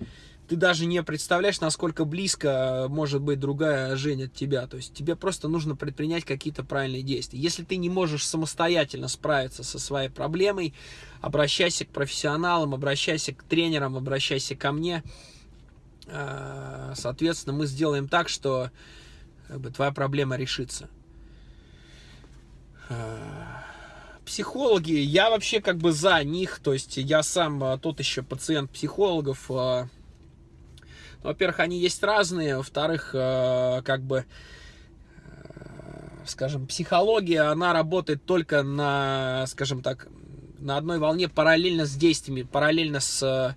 ты даже не представляешь, насколько близко может быть другая жизнь от тебя. То есть тебе просто нужно предпринять какие-то правильные действия. Если ты не можешь самостоятельно справиться со своей проблемой, обращайся к профессионалам, обращайся к тренерам, обращайся ко мне. А, соответственно, мы сделаем так, что как бы, твоя проблема решится. Психологи, я вообще как бы за них, то есть я сам а, тот еще пациент психологов. А, во-первых, они есть разные, во-вторых, а, как бы скажем, психология, она работает только на, скажем так, на одной волне параллельно с действиями, параллельно с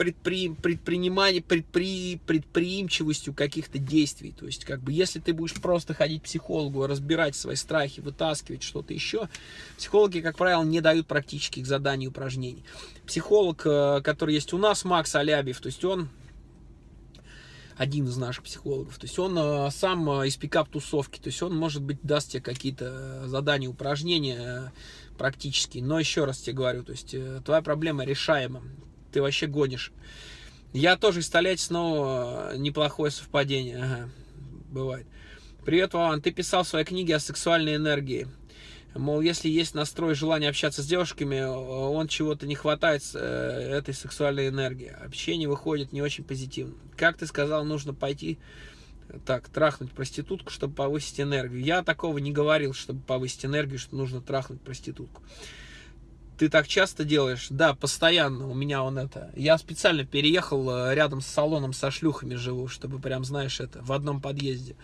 предпри, предпринимание, предпри, предприимчивостью каких-то действий. То есть, как бы, если ты будешь просто ходить к психологу, разбирать свои страхи, вытаскивать что-то еще, психологи, как правило, не дают практических заданий и упражнений. Психолог, э, который есть у нас, Макс Алябьев, то есть он один из наших психологов. То есть он э, сам э, из пикап-тусовки, то есть он, может быть, даст тебе какие-то задания, упражнения практические. Но еще раз тебе говорю, то есть твоя проблема решаема ты вообще гонишь. Я тоже из Тольятти снова неплохое совпадение. Ага, бывает. Привет, Вован. Ты писал в своей книге о сексуальной энергии. Мол, если есть настрой желание общаться с девушками, он чего-то не хватает э, этой сексуальной энергии. Общение выходит не очень позитивно. Как ты сказал, нужно пойти так, трахнуть проститутку, чтобы повысить энергию. Я такого не говорил, чтобы повысить энергию, что нужно трахнуть проститутку. Ты так часто делаешь? Да, постоянно. У меня он это. Я специально переехал э, рядом с салоном со шлюхами живу, чтобы прям, знаешь, это, в одном подъезде.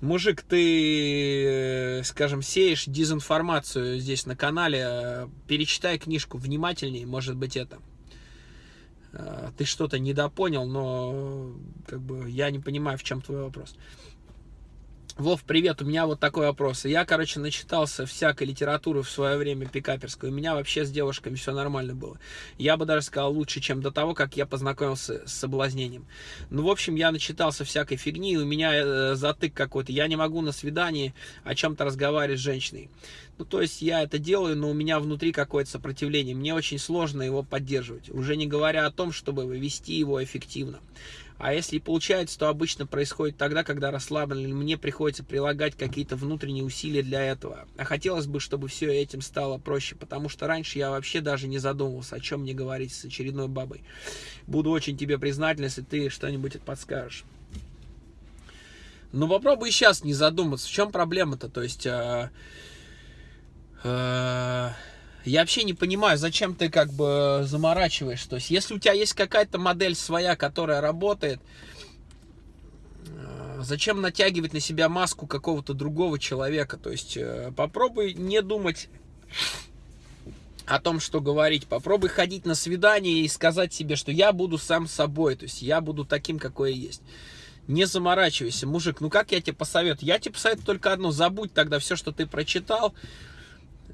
Мужик, ты, э, скажем, сеешь дезинформацию здесь на канале. Перечитай книжку внимательнее, может быть, это. Э, ты что-то недопонял, но как бы я не понимаю, в чем твой вопрос. Вов, привет, у меня вот такой вопрос. Я, короче, начитался всякой литературы в свое время пикаперской. У меня вообще с девушками все нормально было. Я бы даже сказал лучше, чем до того, как я познакомился с соблазнением. Ну, в общем, я начитался всякой фигни, у меня э, затык какой-то. Я не могу на свидании о чем-то разговаривать с женщиной. Ну, то есть я это делаю, но у меня внутри какое-то сопротивление. Мне очень сложно его поддерживать. Уже не говоря о том, чтобы вести его эффективно. А если получается, то обычно происходит тогда, когда расслаблен, мне приходится прилагать какие-то внутренние усилия для этого. А хотелось бы, чтобы все этим стало проще, потому что раньше я вообще даже не задумывался, о чем мне говорить с очередной бабой. Буду очень тебе признателен, если ты что-нибудь подскажешь. Ну попробуй сейчас не задуматься, в чем проблема-то, то есть... Э, э, я вообще не понимаю, зачем ты как бы заморачиваешь. То есть, если у тебя есть какая-то модель своя, которая работает, э, зачем натягивать на себя маску какого-то другого человека? То есть, э, попробуй не думать о том, что говорить. Попробуй ходить на свидание и сказать себе, что я буду сам собой. То есть, я буду таким, какой я есть. Не заморачивайся, мужик. Ну, как я тебе посоветую? Я тебе посоветую только одно. Забудь тогда все, что ты прочитал.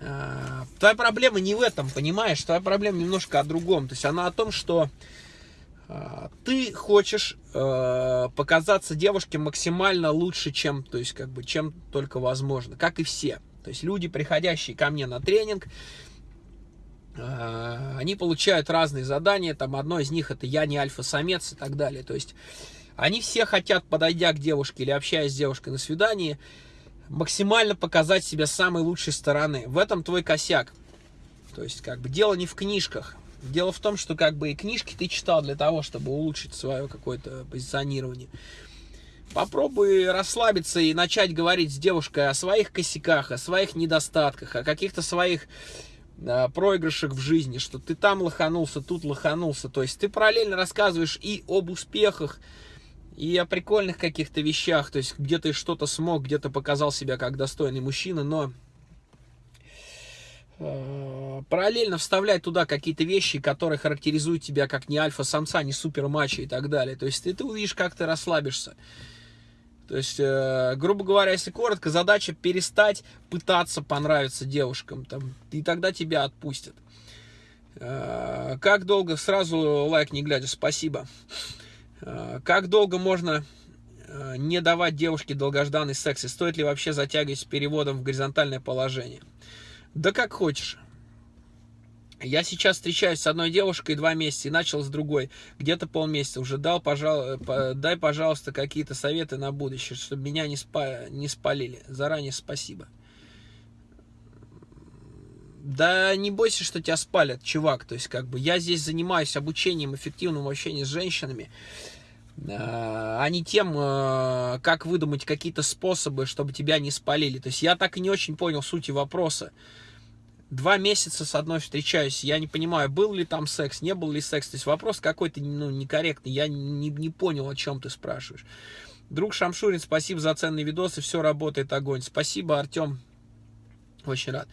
А, твоя проблема не в этом, понимаешь? Твоя проблема немножко о другом. То есть она о том, что а, ты хочешь э, показаться девушке максимально лучше, чем, то есть как бы, чем только возможно, как и все. То есть люди, приходящие ко мне на тренинг, э, они получают разные задания. Там одно из них это я не альфа-самец и так далее. То есть они все хотят, подойдя к девушке или общаясь с девушкой на свидании, максимально показать себя с самой лучшей стороны. В этом твой косяк. То есть, как бы, дело не в книжках. Дело в том, что, как бы, и книжки ты читал для того, чтобы улучшить свое какое-то позиционирование. Попробуй расслабиться и начать говорить с девушкой о своих косяках, о своих недостатках, о каких-то своих э, проигрышах в жизни, что ты там лоханулся, тут лоханулся. То есть ты параллельно рассказываешь и об успехах, и о прикольных каких-то вещах, то есть где ты что-то смог, где-то показал себя как достойный мужчина, но э, параллельно вставлять туда какие-то вещи, которые характеризуют тебя как не альфа-самца, не супер-мачо и так далее. То есть ты, ты увидишь, как ты расслабишься. То есть, э, грубо говоря, если коротко, задача перестать пытаться понравиться девушкам, там, и тогда тебя отпустят. Э, как долго? Сразу лайк не глядя, спасибо. Э, как долго можно э, не давать девушке долгожданный секс? И стоит ли вообще затягивать с переводом в горизонтальное положение? Да как хочешь. Я сейчас встречаюсь с одной девушкой два месяца и начал с другой. Где-то полмесяца уже дал, пожал, дай, пожалуйста, какие-то советы на будущее, чтобы меня не, спа, не спалили. Заранее спасибо. Да не бойся, что тебя спалят, чувак. То есть, как бы, я здесь занимаюсь обучением эффективному общению с женщинами, а не тем, э, как выдумать какие-то способы, чтобы тебя не спалили. То есть, я так и не очень понял сути вопроса. Два месяца с одной встречаюсь, я не понимаю, был ли там секс, не был ли секс. То есть, вопрос какой-то, ну, некорректный, я не, не понял, о чем ты спрашиваешь. Друг Шамшурин, спасибо за ценные видосы, все работает, огонь. Спасибо, Артем, очень рад.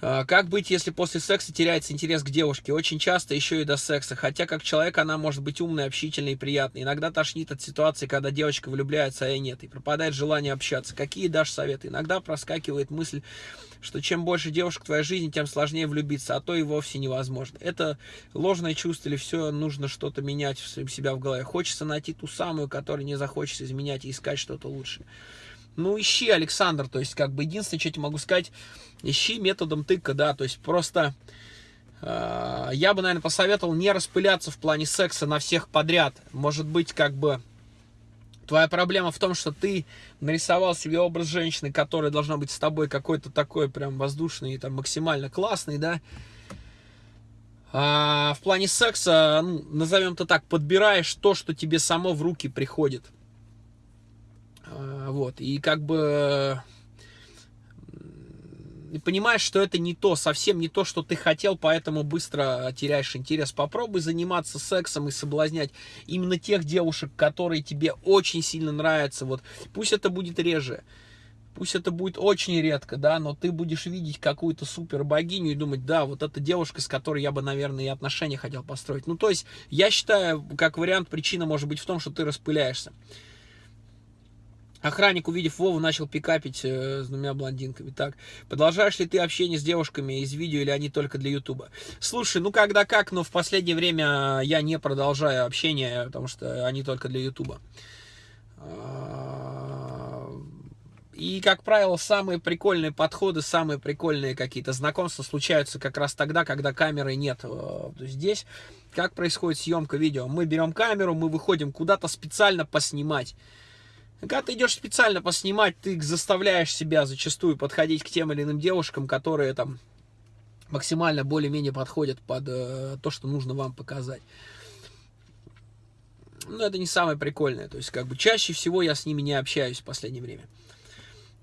А, как быть, если после секса теряется интерес к девушке? Очень часто еще и до секса. Хотя как человек она может быть умной, общительной и приятной. Иногда тошнит от ситуации, когда девочка влюбляется, а я нет. И пропадает желание общаться. Какие дашь советы? Иногда проскакивает мысль, что чем больше девушек в твоей жизни, тем сложнее влюбиться, а то и вовсе невозможно. Это ложное чувство или все нужно что-то менять в себя в голове? Хочется найти ту самую, которая не захочется изменять и искать что-то лучшее. Ну, ищи, Александр, то есть, как бы, единственное, что я тебе могу сказать, ищи методом тыка, да, то есть, просто э, я бы, наверное, посоветовал не распыляться в плане секса на всех подряд. Может быть, как бы, твоя проблема в том, что ты нарисовал себе образ женщины, которая должна быть с тобой какой-то такой прям воздушный там максимально классный, да, а в плане секса, ну, назовем это так, подбираешь то, что тебе само в руки приходит. А, вот, и как бы и понимаешь, что это не то, совсем не то, что ты хотел, поэтому быстро теряешь интерес. Попробуй заниматься сексом и соблазнять именно тех девушек, которые тебе очень сильно нравятся. Вот пусть это будет реже, пусть это будет очень редко, да, но ты будешь видеть какую-то супер богиню и думать, да, вот эта девушка, с которой я бы, наверное, и отношения хотел построить. Ну, то есть, я считаю, как вариант, причина может быть в том, что ты распыляешься. Охранник, увидев Вову, начал пикапить э, с двумя блондинками. Так, продолжаешь ли ты общение с девушками из видео или они только для Ютуба? Слушай, ну когда как, но в последнее время я не продолжаю общение, потому что они только для Ютуба. А, и, как правило, самые прикольные подходы, самые прикольные какие-то знакомства случаются как раз тогда, когда камеры нет. Э, здесь как происходит съемка видео? Мы берем камеру, мы выходим куда-то специально поснимать. Когда ты идешь специально поснимать, ты заставляешь себя зачастую подходить к тем или иным девушкам, которые там максимально более-менее подходят под э, то, что нужно вам показать. Но это не самое прикольное. То есть, как бы, чаще всего я с ними не общаюсь в последнее время.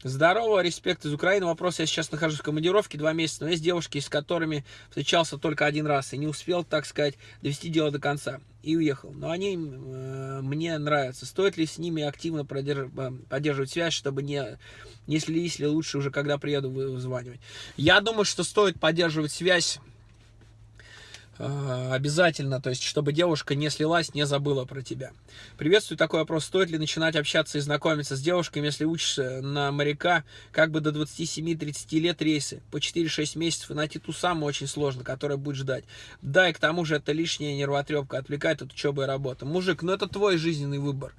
Здорово, респект из Украины. Вопрос, я сейчас нахожусь в командировке два месяца, но есть девушки, с которыми встречался только один раз и не успел, так сказать, довести дело до конца и уехал. Но они э, мне нравятся. Стоит ли с ними активно. Э, поддерживать связь, чтобы не, не слились ли лучше уже, когда приеду, вызванивать? Я думаю, что стоит поддерживать связь обязательно, то есть, чтобы девушка не слилась, не забыла про тебя. Приветствую такой вопрос. Стоит ли начинать общаться и знакомиться с девушками, если учишься на моряка, как бы до 27-30 лет рейсы, по 4-6 месяцев, и найти ту самую очень сложно, которая будет ждать. Да, и к тому же это лишняя нервотрепка, отвлекает от учебы и работы. Мужик, ну это твой жизненный выбор.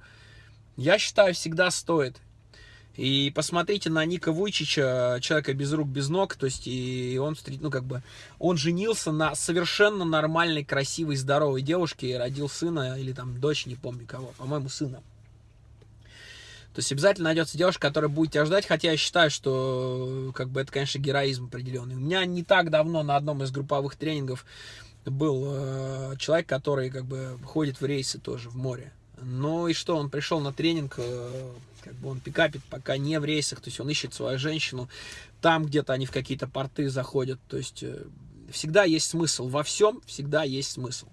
Я считаю, всегда стоит. И посмотрите на Ника Вуйчича, человека без рук, без ног, то есть и он, ну как бы, он женился на совершенно нормальной, красивой, здоровой девушке и родил сына или там дочь, не помню кого, по-моему, сына. То есть обязательно найдется девушка, которая будет тебя ждать, хотя я считаю, что как бы это, конечно, героизм определенный. У меня не так давно на одном из групповых тренингов был э, человек, который как бы ходит в рейсы тоже в море. Ну и что, он пришел на тренинг, э, как бы он пикапит пока не в рейсах, то есть он ищет свою женщину, там где-то они в какие-то порты заходят, то есть э, всегда есть смысл, во всем всегда есть смысл.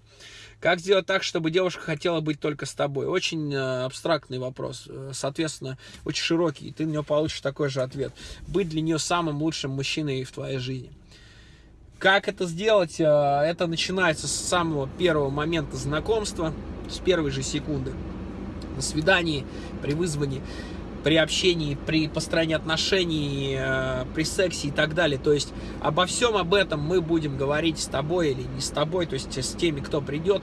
Как сделать так, чтобы девушка хотела быть только с тобой? Очень э, абстрактный вопрос, соответственно, очень широкий, и ты на него получишь такой же ответ. Быть для нее самым лучшим мужчиной в твоей жизни. Как это сделать? Это начинается с самого первого момента знакомства, с первой же секунды. На свидании, при вызвании, при общении, при построении отношений, э, при сексе и так далее. То есть обо всем об этом мы будем говорить с тобой или не с тобой, то есть с теми, кто придет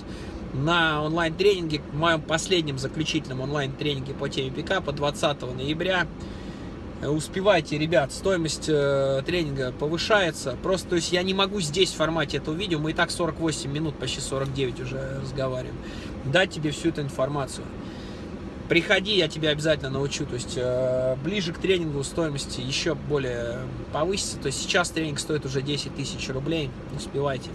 на онлайн-тренинге, в моем последнем заключительном онлайн-тренинге по теме пикапа 20 ноября. Успевайте, ребят, стоимость э, тренинга повышается. Просто, то есть я не могу здесь в формате этого видео, мы и так 48 минут, почти 49 уже разговариваем, дать тебе всю эту информацию. Приходи, я тебя обязательно научу. То есть э, ближе к тренингу стоимости еще более повысится. То есть сейчас тренинг стоит уже 10 тысяч рублей. Успевайте.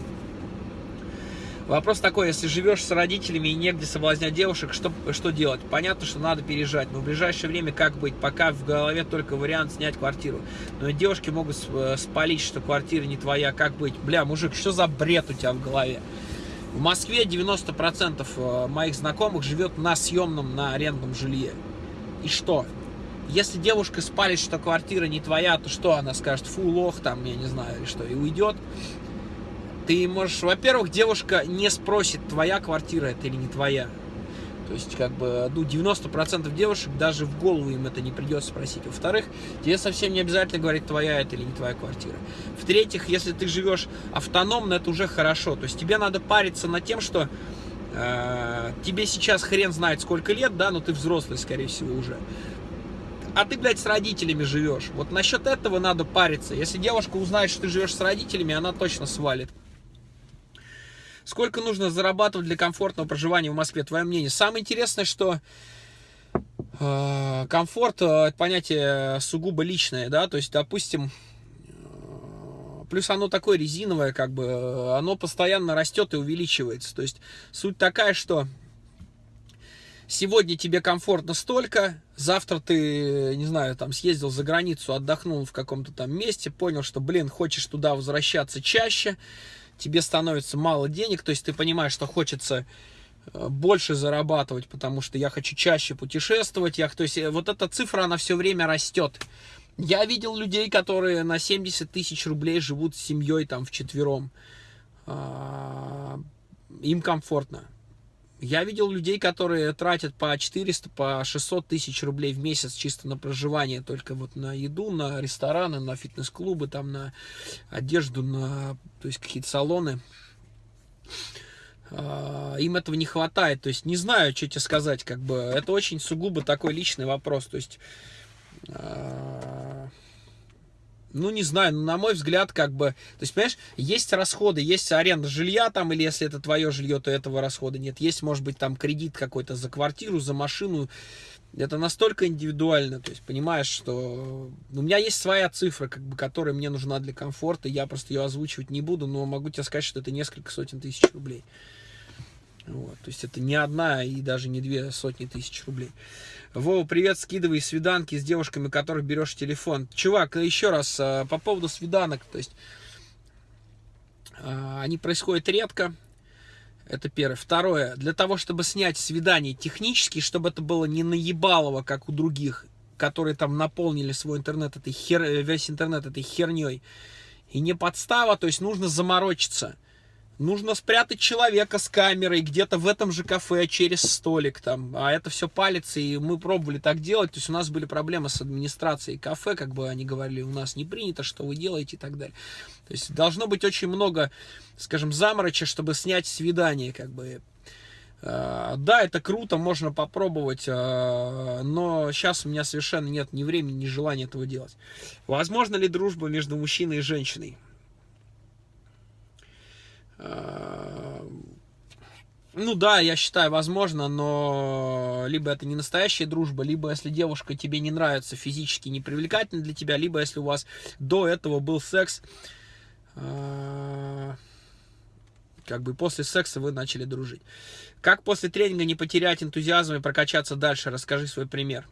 Вопрос такой, если живешь с родителями и негде соблазнять девушек, что, что делать? Понятно, что надо переезжать, но в ближайшее время как быть? Пока в голове только вариант снять квартиру. Но девушки могут э, спалить, что квартира не твоя, как быть? Бля, мужик, что за бред у тебя в голове? В Москве 90% э, моих знакомых живет на съемном, на арендном жилье. И что? Если девушка спалит, что квартира не твоя, то что она скажет? Фу, лох, там, я не знаю, или что, и уйдет. Ты можешь, во-первых, девушка не спросит, твоя квартира это или не твоя. То есть, как бы, ну, 90% девушек даже в голову им это не придется спросить. Во-вторых, тебе совсем не обязательно говорить, твоя это или не твоя квартира. В-третьих, если ты живешь автономно, это уже хорошо. То есть, тебе надо париться над тем, что э, тебе сейчас хрен знает сколько лет, да, но ты взрослый, скорее всего, уже. А ты, блядь, с родителями живешь. Вот насчет этого надо париться. Если девушка узнает, что ты живешь с родителями, она точно свалит. Сколько нужно зарабатывать для комфортного проживания в Москве? Твое мнение. Самое интересное, что э, комфорт э, это понятие сугубо личное, да, то есть, допустим, э, плюс оно такое резиновое, как бы, э, оно постоянно растет и увеличивается. То есть суть такая, что сегодня тебе комфортно столько, завтра ты, не знаю, там съездил за границу, отдохнул в каком-то там месте, понял, что, блин, хочешь туда возвращаться чаще, тебе становится мало денег, то есть ты понимаешь, что хочется э, больше зарабатывать, потому что я хочу чаще путешествовать, я, то есть э, вот эта цифра, она все время растет. Я видел людей, которые на 70 тысяч рублей живут с семьей там в четвером. А, им комфортно. Я видел людей, которые тратят по 400, по 600 тысяч рублей в месяц чисто на проживание, только вот на еду, на рестораны, на фитнес-клубы, там на одежду, на то есть какие-то салоны. А, им этого не хватает. То есть не знаю, что тебе сказать, как бы это очень сугубо такой личный вопрос. То есть а, ну, не знаю, на мой взгляд, как бы, то есть, понимаешь, есть расходы, есть аренда жилья там, или если это твое жилье, то этого расхода нет. Есть, может быть, там кредит какой-то за квартиру, за машину. Это настолько индивидуально, то есть, понимаешь, что у меня есть своя цифра, как бы, которая мне нужна для комфорта, я просто ее озвучивать не буду, но могу тебе сказать, что это несколько сотен тысяч рублей. Вот, то есть это не одна и даже не две сотни тысяч рублей. Вова, привет, скидывай свиданки с девушками, которых берешь телефон. Чувак, еще раз, э, по поводу свиданок, то есть э, они происходят редко, это первое. Второе, для того, чтобы снять свидание технически, чтобы это было не наебалово, как у других, которые там наполнили свой интернет этой хер... весь интернет этой херней, и не подстава, то есть нужно заморочиться. Нужно спрятать человека с камерой где-то в этом же кафе через столик там. А это все палится, и мы пробовали так делать. То есть у нас были проблемы с администрацией кафе, как бы они говорили, у нас не принято, что вы делаете и так далее. То есть должно быть очень много, скажем, замороча, чтобы снять свидание, как бы. А, да, это круто, можно попробовать, а, но сейчас у меня совершенно нет ни времени, ни желания этого делать. Возможно ли дружба между мужчиной и женщиной? Э, ну да, я считаю, возможно, но либо это не настоящая дружба, либо если девушка тебе не нравится физически, не привлекательна для тебя, либо если у вас до этого был секс, э, как бы после секса вы начали дружить. Как после тренинга не потерять энтузиазм и прокачаться дальше? Расскажи свой пример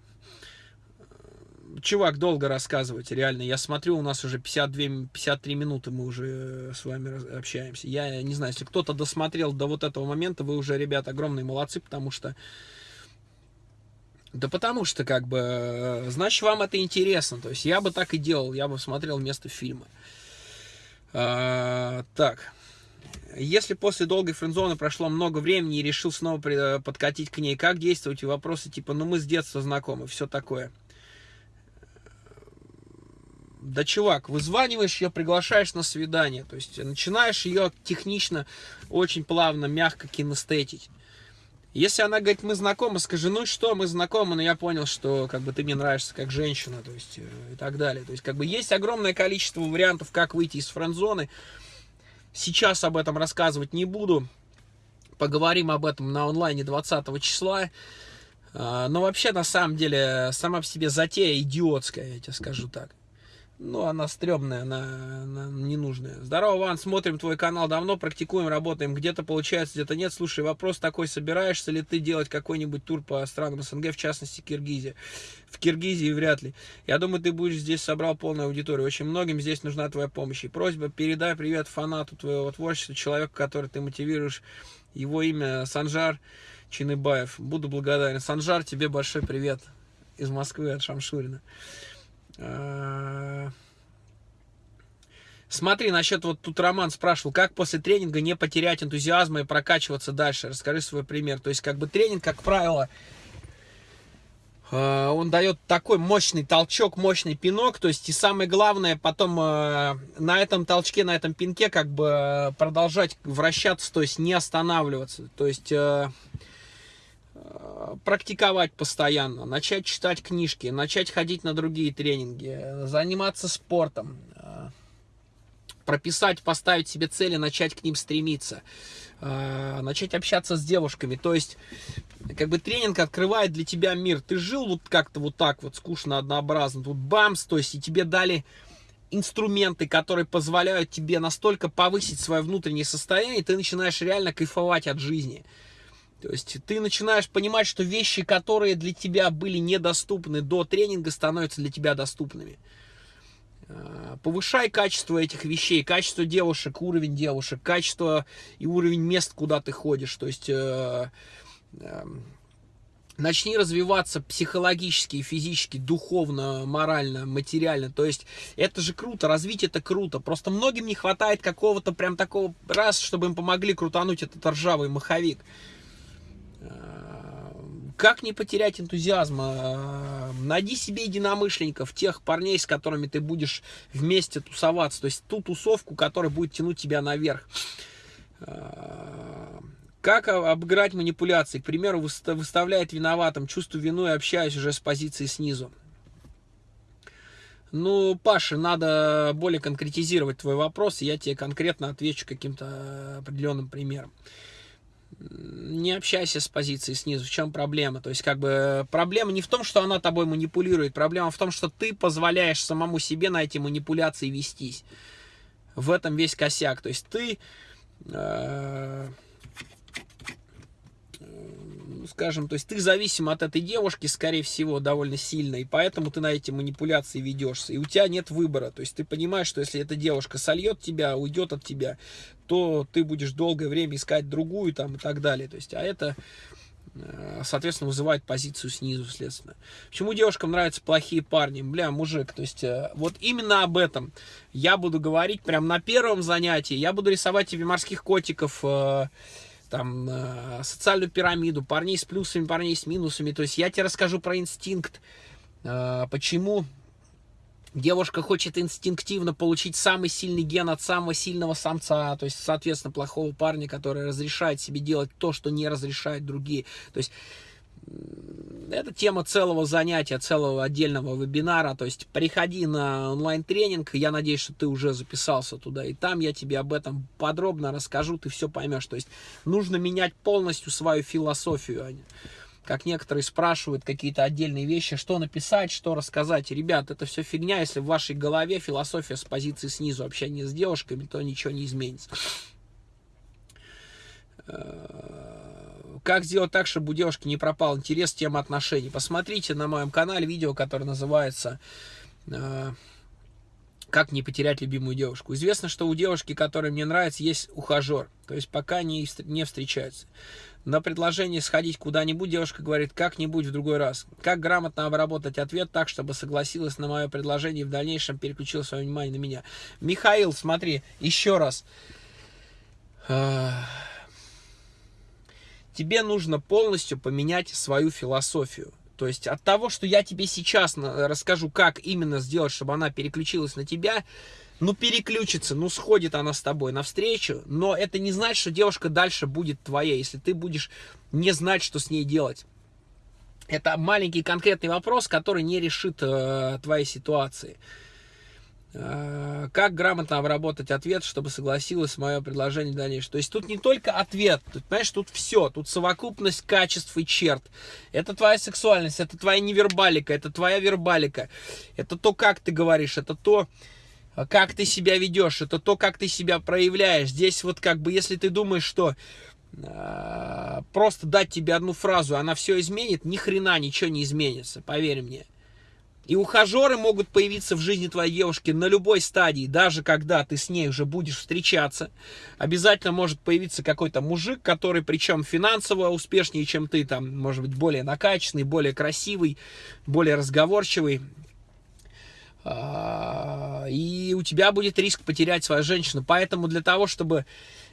чувак, долго рассказывать, реально. Я смотрю, у нас уже 52, 53 минуты мы уже с вами общаемся. Я не знаю, если кто-то досмотрел до вот этого момента, вы уже, ребят, огромные молодцы, потому что... Да потому что, как бы, значит, вам это интересно. То есть я бы так и делал, я бы смотрел вместо фильма. А, так. Если после долгой френдзоны прошло много времени и решил снова подкатить к ней, как действовать? И вопросы типа, ну мы с детства знакомы, все такое. Да, чувак, вызваниваешь ее, приглашаешь на свидание. То есть начинаешь ее технично, очень плавно, мягко кинестетить. Если она говорит, мы знакомы, скажи, ну что, мы знакомы, но я понял, что как бы ты мне нравишься как женщина, то есть э, и так далее. То есть как бы есть огромное количество вариантов, как выйти из френдзоны. Сейчас об этом рассказывать не буду. Поговорим об этом на онлайне 20 числа. А, но вообще, на самом деле, сама по себе затея идиотская, я тебе скажу так. Ну, она стрёмная, она, она ненужная. Здорово, Ван, смотрим твой канал давно, практикуем, работаем. Где-то получается, где-то нет. Слушай, вопрос такой, собираешься ли ты делать какой-нибудь тур по странам СНГ, в частности, Киргизия? В Киргизии вряд ли. Я думаю, ты будешь здесь собрал полную аудиторию. Очень многим здесь нужна твоя помощь. И просьба, передай привет фанату твоего творчества, человеку, который ты мотивируешь. Его имя Санжар Чиныбаев. Буду благодарен. Санжар, тебе большой привет. из Москвы от Шамшурина. А, смотри, насчет вот тут Роман спрашивал, как после тренинга не потерять энтузиазма и прокачиваться дальше? Расскажи свой пример. То есть, как бы тренинг, как правило, а, он дает такой мощный толчок, мощный пинок, то есть и самое главное потом а, на этом толчке, на этом пинке как бы продолжать вращаться, то есть не останавливаться, то есть э, э, практиковать постоянно, начать читать книжки, начать ходить на другие тренинги, заниматься спортом, э, прописать, поставить себе цели, начать к ним стремиться, начать общаться с девушками, то есть как бы тренинг открывает для тебя мир. Ты жил вот как-то вот так вот, скучно, однообразно. Тут бамс, то есть и тебе дали инструменты, которые позволяют тебе настолько повысить свое внутреннее состояние, и ты начинаешь реально кайфовать от жизни. То есть ты начинаешь понимать, что вещи, которые для тебя были недоступны до тренинга, становятся для тебя доступными. А, повышай качество этих вещей, качество девушек, уровень девушек, качество и уровень мест, куда ты ходишь. То есть э, Эм, начни развиваться психологически, физически, духовно, морально, материально. То есть это же круто, развить это круто. Просто многим не хватает какого-то прям такого раз, чтобы им помогли крутануть этот ржавый маховик. Эм, как не потерять энтузиазм? Эм, найди себе единомышленников, тех парней, с которыми ты будешь вместе тусоваться. То есть ту тусовку, которая будет тянуть тебя наверх. Как обыграть манипуляции? К примеру, выставляет виноватым, чувствую вину и общаюсь уже с позиции снизу. Ну, Паша, надо более конкретизировать твой вопрос, и я тебе конкретно отвечу каким-то определенным примером. Не общайся с позиции снизу. В чем проблема? То есть, как бы, проблема не в том, что она тобой манипулирует, проблема в том, что ты позволяешь самому себе на эти манипуляции вестись. В этом весь косяк. То есть, ты... Э скажем, то есть ты зависим от этой девушки, скорее всего, довольно сильно, и поэтому ты на эти манипуляции ведешься, и у тебя нет выбора, то есть ты понимаешь, что если эта девушка сольет тебя, уйдет от тебя, то ты будешь долгое время искать другую там и так далее, то есть, а это э, соответственно, вызывает позицию снизу, следственно. Почему девушкам нравятся плохие парни? Бля, мужик, то есть, э, вот именно об этом я буду говорить прям на первом занятии. Я буду рисовать тебе морских котиков, э, там, э, социальную пирамиду, парней с плюсами, парней с минусами. То есть я тебе расскажу про инстинкт, э, почему девушка хочет инстинктивно получить самый сильный ген от самого сильного самца, то есть, соответственно, плохого парня, который разрешает себе делать то, что не разрешают другие. То есть это тема целого занятия, целого отдельного вебинара. То есть приходи на онлайн-тренинг, я надеюсь, что ты уже записался туда, и там я тебе об этом подробно расскажу, ты все поймешь. То есть нужно менять полностью свою философию. А как некоторые спрашивают какие-то отдельные вещи, что написать, что рассказать. Ребят, это все фигня, если в вашей голове философия с позиции снизу, общение с девушками, то ничего не изменится как сделать так, чтобы у девушки не пропал интерес к тем отношений? Посмотрите на моем канале видео, которое называется э, «Как не потерять любимую девушку». Известно, что у девушки, которая мне нравится, есть ухажер. То есть пока не, не встречаются. На предложение сходить куда-нибудь девушка говорит «как-нибудь в другой раз». Как грамотно обработать ответ так, чтобы согласилась на мое предложение и в дальнейшем переключила свое внимание на меня? Михаил, смотри, еще раз тебе нужно полностью поменять свою философию. То есть от того, что я тебе сейчас расскажу, как именно сделать, чтобы она переключилась на тебя, ну переключится, ну сходит она с тобой навстречу, но это не значит, что девушка дальше будет твоей, если ты будешь не знать, что с ней делать. Это маленький конкретный вопрос, который не решит э, твоей ситуации. Э, как грамотно обработать ответ, чтобы согласилась мое предложение дальнейшее. То есть тут не только ответ, тут, понимаешь, тут все, тут совокупность качеств и черт. Это твоя сексуальность, это твоя невербалика, это твоя вербалика, это то, как ты говоришь, это то, как ты себя ведешь, это то, как ты себя проявляешь. Здесь вот как бы, если ты думаешь, что э, просто дать тебе одну фразу, она все изменит, ни хрена ничего не изменится, поверь мне. И ухажеры могут появиться в жизни твоей девушки на любой стадии, даже когда ты с ней уже будешь встречаться. Обязательно может появиться какой-то мужик, который причем финансово успешнее, чем ты, там, может быть, более накачанный, более красивый, более разговорчивый. А, и у тебя будет риск потерять свою женщину. Поэтому для того, чтобы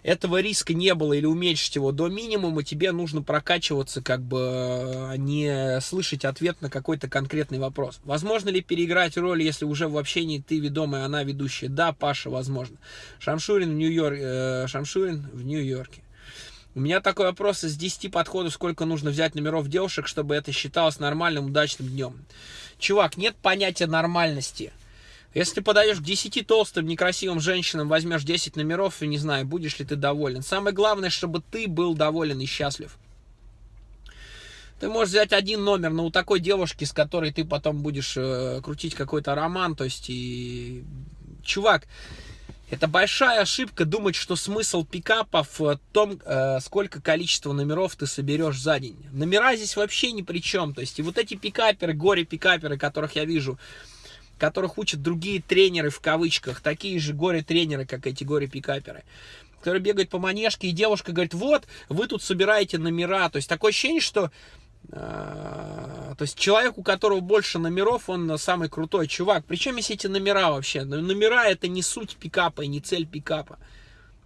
этого риска не было или уменьшить его до минимума, тебе нужно прокачиваться, как бы а не слышать ответ на какой-то конкретный вопрос. Возможно ли переиграть роль, если уже в общении ты ведомая, она ведущая? Да, Паша, возможно. Шамшурин в Нью-Йорке. Э, Шамшурин в Нью-Йорке. У меня такой вопрос из 10 подходов, сколько нужно взять номеров девушек, чтобы это считалось нормальным, удачным днем. Чувак, нет понятия нормальности. Если ты подаешь к 10 толстым, некрасивым женщинам, возьмешь 10 номеров, и не знаю, будешь ли ты доволен. Самое главное, чтобы ты был доволен и счастлив. Ты можешь взять один номер, но у такой девушки, с которой ты потом будешь э, крутить какой-то роман, то есть и... Чувак, это большая ошибка думать, что смысл пикапов в том, э, сколько количество номеров ты соберешь за день. Номера здесь вообще ни при чем. То есть и вот эти пикаперы, горе-пикаперы, которых я вижу, которых учат другие тренеры в кавычках, такие же горе-тренеры, как эти горе-пикаперы, которые бегают по манежке, и девушка говорит, вот, вы тут собираете номера. То есть такое ощущение, что э, то есть человек, у которого больше номеров, он самый крутой чувак. Причем есть эти номера вообще? Ну, номера это не суть пикапа и не цель пикапа.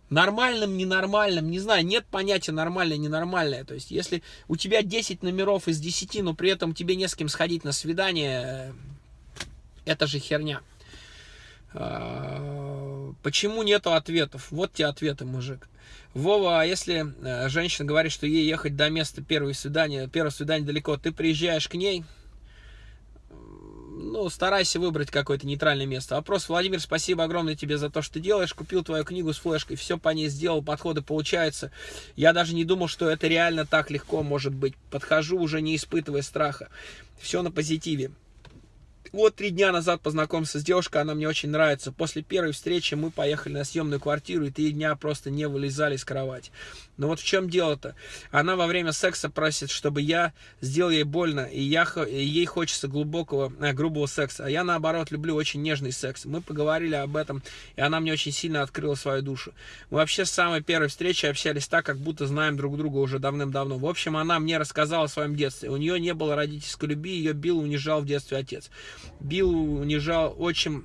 Нормальным, ненормальным, не знаю, нет понятия нормальное, ненормальное. То есть, если у тебя 10 номеров из 10, но при этом тебе не с кем сходить на свидание, это же херня. А, почему нету ответов? Вот те ответы, мужик. Вова, а если э, женщина говорит, что ей ехать до места первого свидания, первого свидания далеко, ты приезжаешь к ней, ну, старайся выбрать какое-то нейтральное место. Вопрос, Владимир, спасибо огромное тебе за то, что ты делаешь. Купил твою книгу с флешкой, все по ней сделал, подходы получаются. Я даже не думал, что это реально так легко может быть. Подхожу уже не испытывая страха. Все на позитиве. Вот три дня назад познакомился с девушкой, она мне очень нравится. После первой встречи мы поехали на съемную квартиру, и три дня просто не вылезали из кровати. Но вот в чем дело-то? Она во время секса просит, чтобы я сделал ей больно, и, я, и ей хочется глубокого, э, грубого секса. А я, наоборот, люблю очень нежный секс. Мы поговорили об этом, и она мне очень сильно открыла свою душу. Мы вообще с самой первой встречи общались так, как будто знаем друг друга уже давным-давно. В общем, она мне рассказала о своем детстве. У нее не было родительской любви, ее бил, унижал в детстве отец. Бил, унижал очень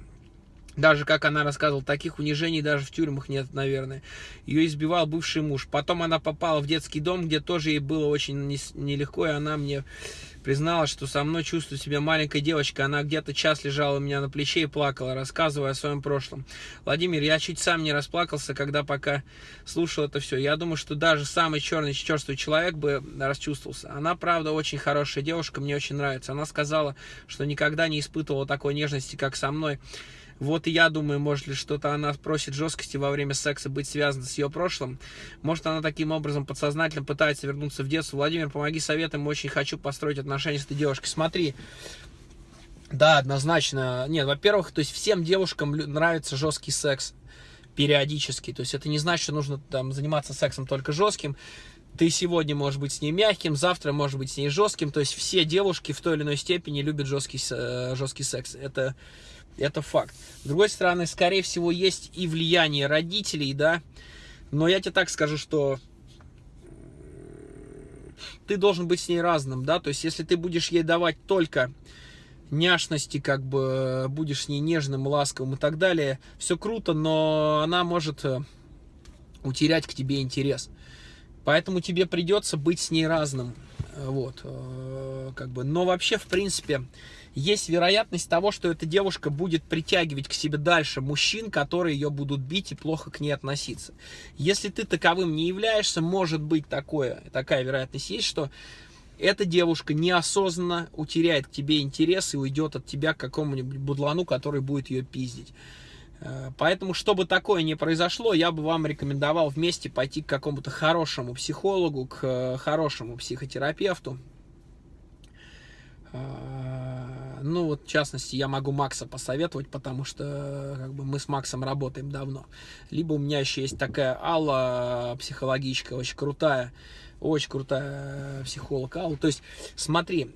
даже, как она рассказывала, таких унижений даже в тюрьмах нет, наверное. Ее избивал бывший муж. Потом она попала в детский дом, где тоже ей было очень нелегко, и она мне призналась, что со мной чувствует себя маленькая девочка. Она где-то час лежала у меня на плече и плакала, рассказывая о своем прошлом. Владимир, я чуть сам не расплакался, когда пока слушал это все. Я думаю, что даже самый черный, черствый человек бы расчувствовался. Она, правда, очень хорошая девушка, мне очень нравится. Она сказала, что никогда не испытывала такой нежности, как со мной. Вот и я думаю, может ли что-то она просит жесткости во время секса быть связано с ее прошлым. Может она таким образом подсознательно пытается вернуться в детство. Владимир, помоги советом, очень хочу построить отношения с этой девушкой. Смотри, да, однозначно. Нет, во-первых, то есть всем девушкам нравится жесткий секс периодически. То есть это не значит, что нужно там заниматься сексом только жестким. Ты сегодня можешь быть с ней мягким, завтра может быть с ней жестким. То есть все девушки в той или иной степени любят жесткий, э, жесткий секс. Это это факт. С другой стороны, скорее всего, есть и влияние родителей, да. Но я тебе так скажу, что ты должен быть с ней разным, да. То есть, если ты будешь ей давать только няшности, как бы будешь с ней нежным, ласковым и так далее, все круто, но она может э, утерять к тебе интерес. Поэтому тебе придется быть с ней разным. Вот, э, как бы, но вообще, в принципе, есть вероятность того, что эта девушка будет притягивать к себе дальше мужчин, которые ее будут бить и плохо к ней относиться. Если ты таковым не являешься, может быть такое, такая вероятность есть, что эта девушка неосознанно утеряет к тебе интерес и уйдет от тебя к какому-нибудь будлану, который будет ее пиздить. Э, поэтому, чтобы такое не произошло, я бы вам рекомендовал вместе пойти к какому-то хорошему психологу, к э, хорошему психотерапевту, ну, вот, в частности, я могу Макса посоветовать, потому что как бы, мы с Максом работаем давно. Либо у меня еще есть такая Алла, психологичка, очень крутая, очень крутая психолог Алла. То есть, смотри,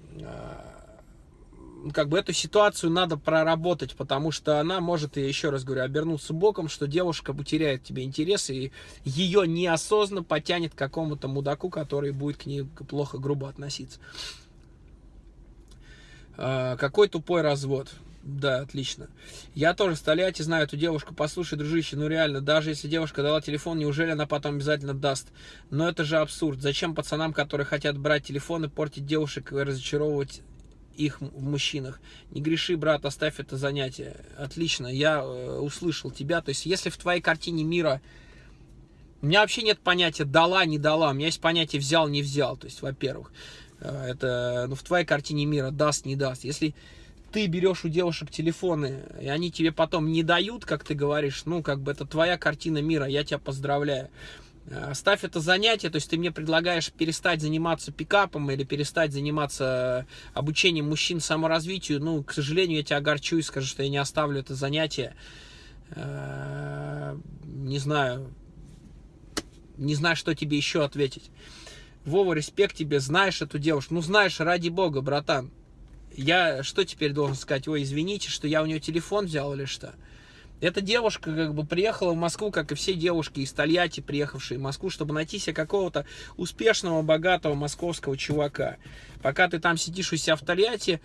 как бы эту ситуацию надо проработать, потому что она может, я еще раз говорю, обернуться боком, что девушка потеряет тебе интерес, и ее неосознанно потянет к какому-то мудаку, который будет к ней плохо, грубо относиться. А, какой тупой развод. Да, отлично. Я тоже Тольятти знаю эту девушку. Послушай, дружище, ну реально, даже если девушка дала телефон, неужели она потом обязательно даст? Но это же абсурд. Зачем пацанам, которые хотят брать телефоны, портить девушек и разочаровывать их в мужчинах. Не греши, брат, оставь это занятие. Отлично, я э, услышал тебя. То есть, если в твоей картине мира... У меня вообще нет понятия дала, не дала. У меня есть понятие взял, не взял. То есть, во-первых, это ну, в твоей картине мира даст, не даст. Если ты берешь у девушек телефоны, и они тебе потом не дают, как ты говоришь, ну, как бы это твоя картина мира, я тебя поздравляю. Оставь это занятие, то есть ты мне предлагаешь перестать заниматься пикапом или перестать заниматься обучением мужчин саморазвитию. Ну, к сожалению, я тебя огорчу и скажу, что я не оставлю это занятие. Э, не знаю, не знаю, что тебе еще ответить. Вова, респект тебе, знаешь эту девушку. Ну, знаешь, ради бога, братан я что теперь должен сказать? Ой, извините, что я у нее телефон взял или что? Эта девушка как бы приехала в Москву, как и все девушки из Тольятти, приехавшие в Москву, чтобы найти себе какого-то успешного, богатого московского чувака. Пока ты там сидишь у себя в Тольятти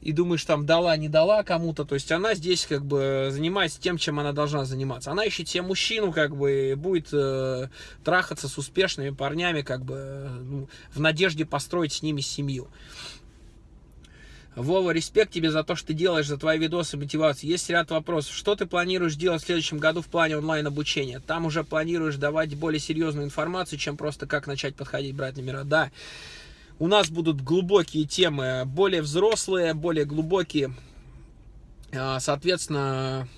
и думаешь, там, дала, не дала кому-то, то есть она здесь как бы занимается тем, чем она должна заниматься. Она ищет себе мужчину, как бы, будет э, трахаться с успешными парнями, как бы, ну, в надежде построить с ними семью. Вова, респект тебе за то, что ты делаешь, за твои видосы, мотивацию. Есть ряд вопросов. Что ты планируешь делать в следующем году в плане онлайн-обучения? Там уже планируешь давать более серьезную информацию, чем просто как начать подходить, брать номера. Да, у нас будут глубокие темы, более взрослые, более глубокие. А, соответственно,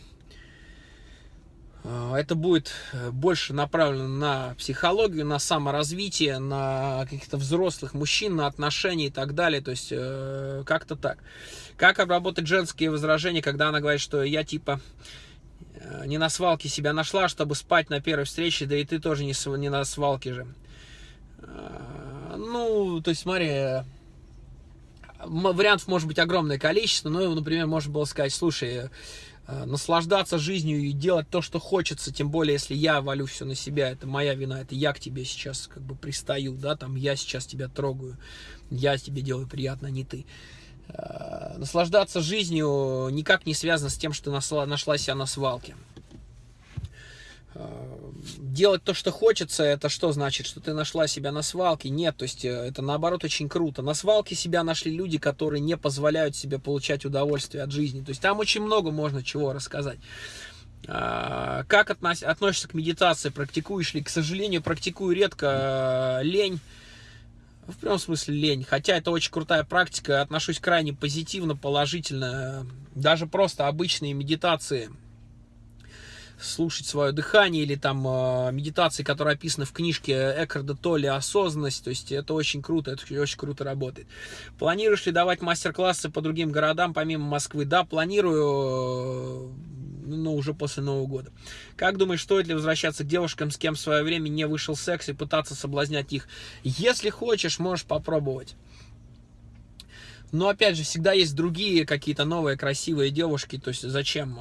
а, это будет э, больше направлено на психологию, на саморазвитие, на каких-то взрослых мужчин, на отношения и так далее. То есть э, как-то так. Как обработать женские возражения, когда она говорит, что я типа э, не на свалке себя нашла, чтобы спать на первой встрече, да и ты тоже не, не на свалке же. Ну, то есть смотри, вариантов может быть огромное количество, но, например, можно было сказать, слушай, Э, наслаждаться жизнью и делать то, что хочется, тем более, если я валю все на себя, это моя вина, это я к тебе сейчас как бы пристаю, да, там я сейчас тебя трогаю, я тебе делаю приятно, а не ты. Э, наслаждаться жизнью никак не связано с тем, что нашла, нашла себя на свалке. Э, делать то, что хочется, это что значит? Что ты нашла себя на свалке? Нет, то есть э, это наоборот очень круто. На свалке себя нашли люди, которые не позволяют себе получать удовольствие от жизни. То есть там очень много можно чего рассказать. А, как относ, относишься к медитации? Практикуешь ли? К сожалению, практикую редко. Э, лень. В прямом смысле лень. Хотя это очень крутая практика. Отношусь крайне позитивно, положительно. Даже просто обычные медитации – слушать свое дыхание или там э, медитации, которые описаны в книжке Эккарда Толли «Осознанность». То есть это очень круто, это очень круто работает. Планируешь ли давать мастер-классы по другим городам, помимо Москвы? Да, планирую, ну, уже после Нового года. Как думаешь, стоит ли возвращаться к девушкам, с кем в свое время не вышел секс и пытаться соблазнять их? Если хочешь, можешь попробовать. Но опять же, всегда есть другие какие-то новые красивые девушки. То есть зачем?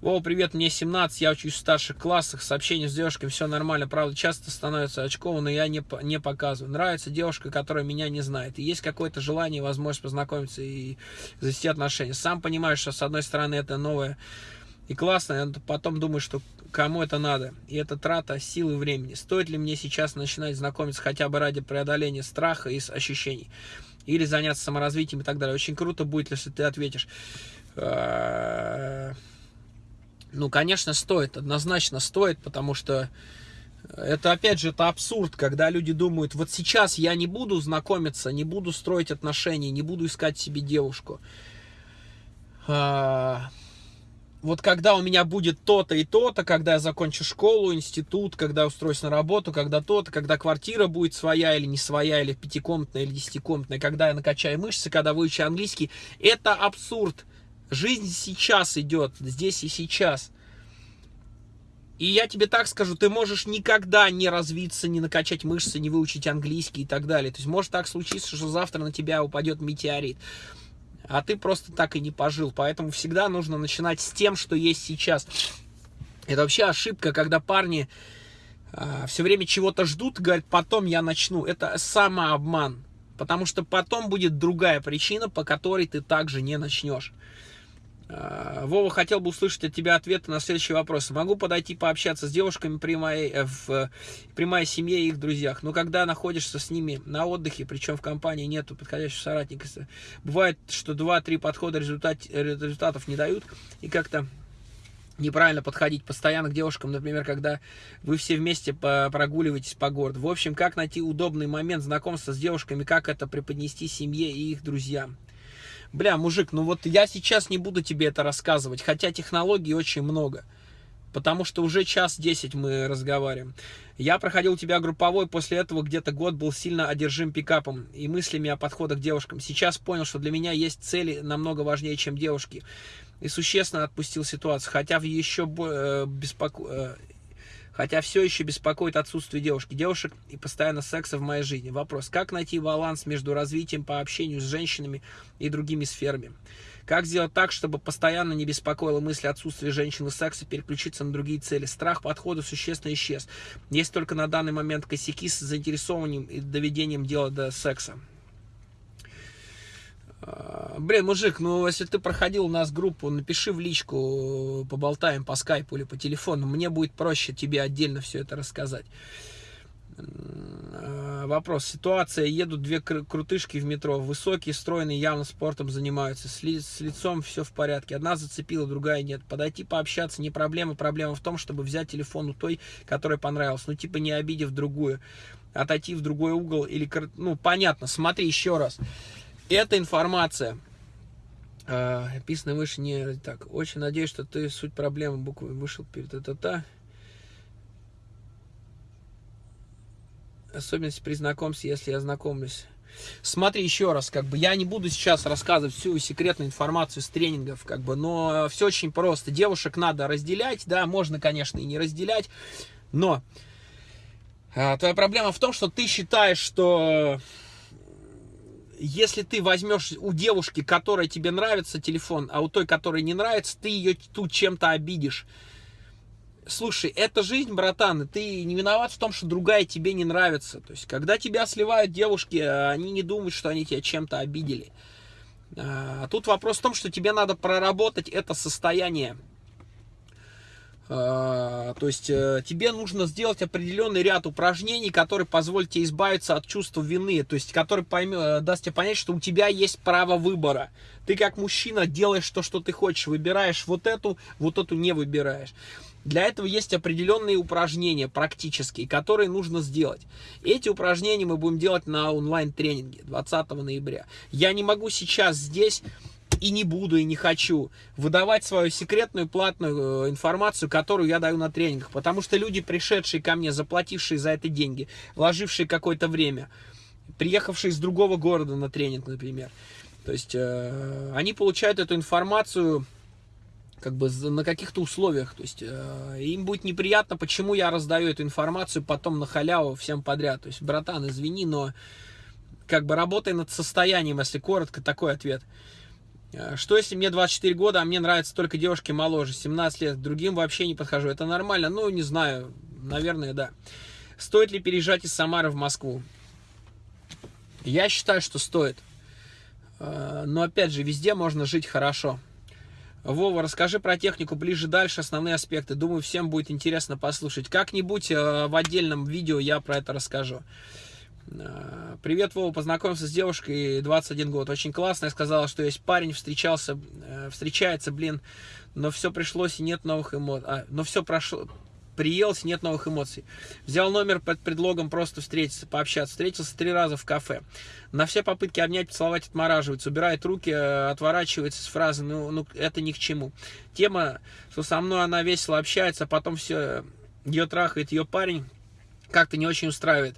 Вова, привет, мне 17, я учусь в старших классах, сообщение с девушкой, все нормально. Правда, часто становится очково, но я не, не показываю. Нравится девушка, которая меня не знает. И есть какое-то желание, возможность познакомиться и завести отношения. Сам понимаешь, что с одной стороны это новое и классно, а потом думаешь, что кому это надо. И это трата сил и времени. Стоит ли мне сейчас начинать знакомиться хотя бы ради преодоления страха и ощущений? Или заняться саморазвитием и так далее. Очень круто будет, если ты ответишь. Э, ну, конечно, стоит, однозначно стоит, потому что это, опять же, это абсурд, когда люди думают, вот сейчас я не буду знакомиться, не буду строить отношения, не буду искать себе девушку. Вот когда у меня будет то-то и то-то, когда я закончу школу, институт, когда устроюсь на работу, когда то-то, когда квартира будет своя или не своя, или пятикомнатная, или десятикомнатная, когда я накачаю мышцы, когда выучу английский, это абсурд. Жизнь сейчас идет, здесь и сейчас. И я тебе так скажу, ты можешь никогда не развиться, не накачать мышцы, не выучить английский и так далее. То есть может так случиться, что завтра на тебя упадет метеорит. А ты просто так и не пожил. Поэтому всегда нужно начинать с тем, что есть сейчас. Это вообще ошибка, когда парни а, все время чего-то ждут, говорят, потом я начну. Это самообман. Потому что потом будет другая причина, по которой ты также не начнешь. А, Вова, хотел бы услышать от тебя ответы на следующий вопрос. Могу подойти пообщаться с девушками при моей, э, в, при моей семье и их друзьях, но когда находишься с ними на отдыхе, причем в компании нету подходящего соратника, бывает, что 2-3 подхода результат, результатов не дают, и как-то неправильно подходить постоянно к девушкам, например, когда вы все вместе прогуливаетесь по городу. В общем, как найти удобный момент знакомства с девушками, как это преподнести семье и их друзьям. Бля, мужик, ну вот я сейчас не буду тебе это рассказывать, хотя технологий очень много. Потому что уже час десять мы разговариваем. Я проходил тебя групповой, после этого где-то год был сильно одержим пикапом и мыслями о подходах к девушкам. Сейчас понял, что для меня есть цели намного важнее, чем девушки и существенно отпустил ситуацию, хотя в еще э, беспоко... Хотя все еще беспокоит отсутствие девушки, девушек и постоянно секса в моей жизни. Вопрос, как найти баланс между развитием по общению с женщинами и другими сферами? Как сделать так, чтобы постоянно не беспокоила мысль отсутствия женщин и секса, переключиться на другие цели? Страх подхода существенно исчез. Есть только на данный момент косяки с заинтересованием и доведением дела до секса. А, блин, мужик, ну если ты проходил у нас группу, напиши в личку, поболтаем по скайпу или по телефону. Мне будет проще тебе отдельно все это рассказать. А, вопрос. Ситуация. Едут две крутышки в метро. Высокие, стройные, явно спортом занимаются. С, ли с лицом все в порядке. Одна зацепила, другая нет. Подойти пообщаться не проблема. Проблема в том, чтобы взять телефон у той, которая понравилась. Ну, типа не обидев другую. Отойти в другой угол или... Ну, понятно. Смотри еще раз. Эта информация э, описана выше не так. Очень надеюсь, что ты суть проблемы буквы вышел перед это та. Особенность при знакомстве, если я знакомлюсь. Смотри еще раз, как бы я не буду сейчас рассказывать всю секретную информацию с тренингов, как бы, но все очень просто. Девушек надо разделять, да, можно, конечно, и не разделять, но а, твоя проблема в том, что ты считаешь, что если ты возьмешь у девушки, которая тебе нравится, телефон, а у той, которой не нравится, ты ее тут чем-то обидишь. Слушай, это жизнь, братан, и ты не виноват в том, что другая тебе не нравится. То есть, когда тебя сливают девушки, они не думают, что они тебя чем-то обидели. А тут вопрос в том, что тебе надо проработать это состояние а, то есть э, тебе нужно сделать определенный ряд упражнений, которые позволят тебе избавиться от чувства вины, то есть который поймет, э, даст тебе понять, что у тебя есть право выбора. Ты как мужчина делаешь то, что ты хочешь, выбираешь вот эту, вот эту не выбираешь. Для этого есть определенные упражнения практические, которые нужно сделать. Эти упражнения мы будем делать на онлайн-тренинге 20 ноября. Я не могу сейчас здесь и не буду, и не хочу выдавать свою секретную платную э, информацию, которую я даю на тренингах. Потому что люди, пришедшие ко мне, заплатившие за это деньги, вложившие какое-то время, приехавшие из другого города на тренинг, например, то есть э, они получают эту информацию как бы на каких-то условиях. То есть э, им будет неприятно, почему я раздаю эту информацию потом на халяву всем подряд. То есть, братан, извини, но как бы работай над состоянием, если коротко, такой ответ. Э, что если мне 24 года, а мне нравятся только девушки моложе, 17 лет, другим вообще не подхожу? Это нормально? Ну, не знаю, наверное, да. Стоит ли переезжать из Самары в Москву? Я считаю, что стоит. Э, но, опять же, везде можно жить хорошо. Вова, расскажи про технику ближе дальше, основные аспекты. Думаю, всем будет интересно послушать. Как-нибудь э, в отдельном видео я про это расскажу. Э, привет, Вова, познакомился с девушкой, 21 год, очень классно, я сказала, что есть парень, встречался, э, встречается, блин, но все пришлось и нет новых эмоций, а, но все прошло, приелось, нет новых эмоций. Взял номер под предлогом просто встретиться, пообщаться. Встретился три раза в кафе. На все попытки обнять, поцеловать отмораживается. Убирает руки, э, отворачивается с фразы «ну, ну это ни к чему». Тема, что со мной она весело общается, а потом все, ее трахает ее парень, как-то не очень устраивает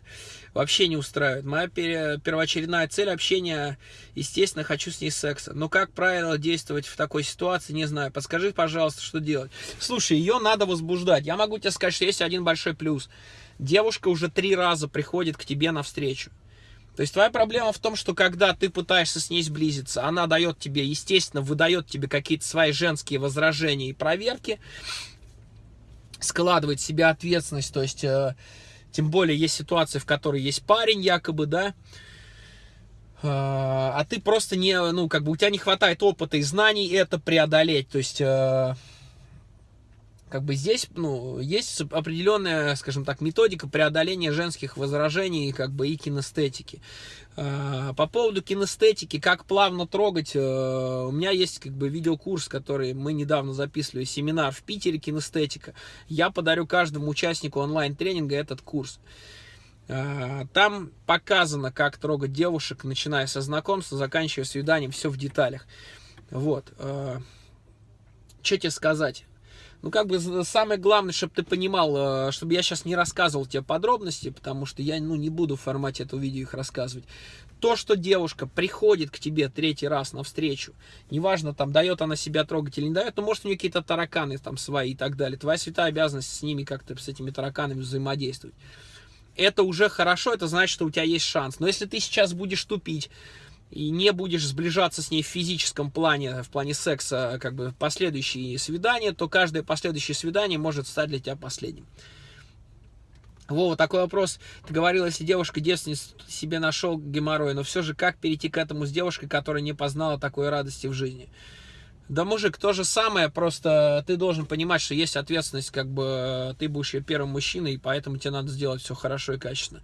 вообще не устраивает. Моя первоочередная цель общения, естественно, хочу с ней секса. Но как правильно действовать в такой ситуации, не знаю. Подскажи, пожалуйста, что делать. Слушай, ее надо возбуждать. Я могу тебе сказать, что есть один большой плюс. Девушка уже три раза приходит к тебе навстречу. То есть твоя проблема в том, что когда ты пытаешься с ней сблизиться, она дает тебе, естественно, выдает тебе какие-то свои женские возражения и проверки, складывает в себя ответственность, то есть, э, тем более есть ситуации, в которой есть парень якобы, да, э, а ты просто не, ну, как бы у тебя не хватает опыта и знаний это преодолеть, то есть... Э, как бы здесь, ну, есть определенная, скажем так, методика преодоления женских возражений, как бы и кинестетики. А, по поводу кинестетики, как плавно трогать, э, у меня есть как бы видеокурс, который мы недавно записывали, семинар в Питере кинестетика. Я подарю каждому участнику онлайн-тренинга этот курс. А, там показано, как трогать девушек, начиная со знакомства, заканчивая свиданием, все в деталях. Вот. А, что тебе сказать? Ну, как бы самое главное, чтобы ты понимал, э, чтобы я сейчас не рассказывал тебе подробности, потому что я, ну, не буду в формате этого видео их рассказывать. То, что девушка приходит к тебе третий раз навстречу, неважно, там, дает она себя трогать или не дает, ну, может, у нее какие-то тараканы там свои и так далее. Твоя святая обязанность с ними как-то, с этими тараканами взаимодействовать. Это уже хорошо, это значит, что у тебя есть шанс. Но если ты сейчас будешь тупить, и не будешь сближаться с ней в физическом плане, в плане секса, как бы последующие свидания, то каждое последующее свидание может стать для тебя последним. Вова, такой вопрос. Ты говорил, если девушка девственница себе нашел геморрой, но все же как перейти к этому с девушкой, которая не познала такой радости в жизни? Да, мужик, то же самое, просто ты должен понимать, что есть ответственность, как бы ты будешь ее первым мужчиной, и поэтому тебе надо сделать все хорошо и качественно.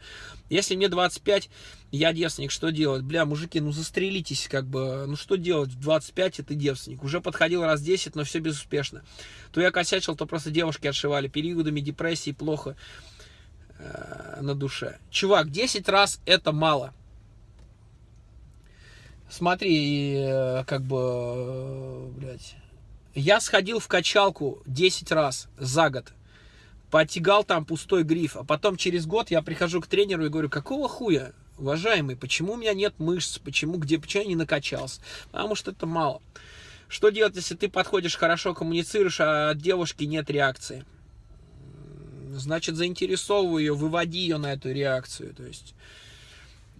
Если мне 25, я девственник, что делать? Бля, мужики, ну застрелитесь, как бы, ну что делать в 25, и ты девственник. Уже подходил раз 10, но все безуспешно. То я косячил, то просто девушки отшивали периодами депрессии, плохо э, на душе. Чувак, 10 раз это мало. Смотри, э, как бы, э, блядь, я сходил в качалку 10 раз за год, потягал там пустой гриф, а потом через год я прихожу к тренеру и говорю, какого хуя, уважаемый, почему у меня нет мышц, почему, где, почему я не накачался? Потому что это мало. Что делать, если ты подходишь, хорошо коммуницируешь, а от девушки нет реакции? Значит, заинтересовывай ее, выводи ее на эту реакцию, то есть...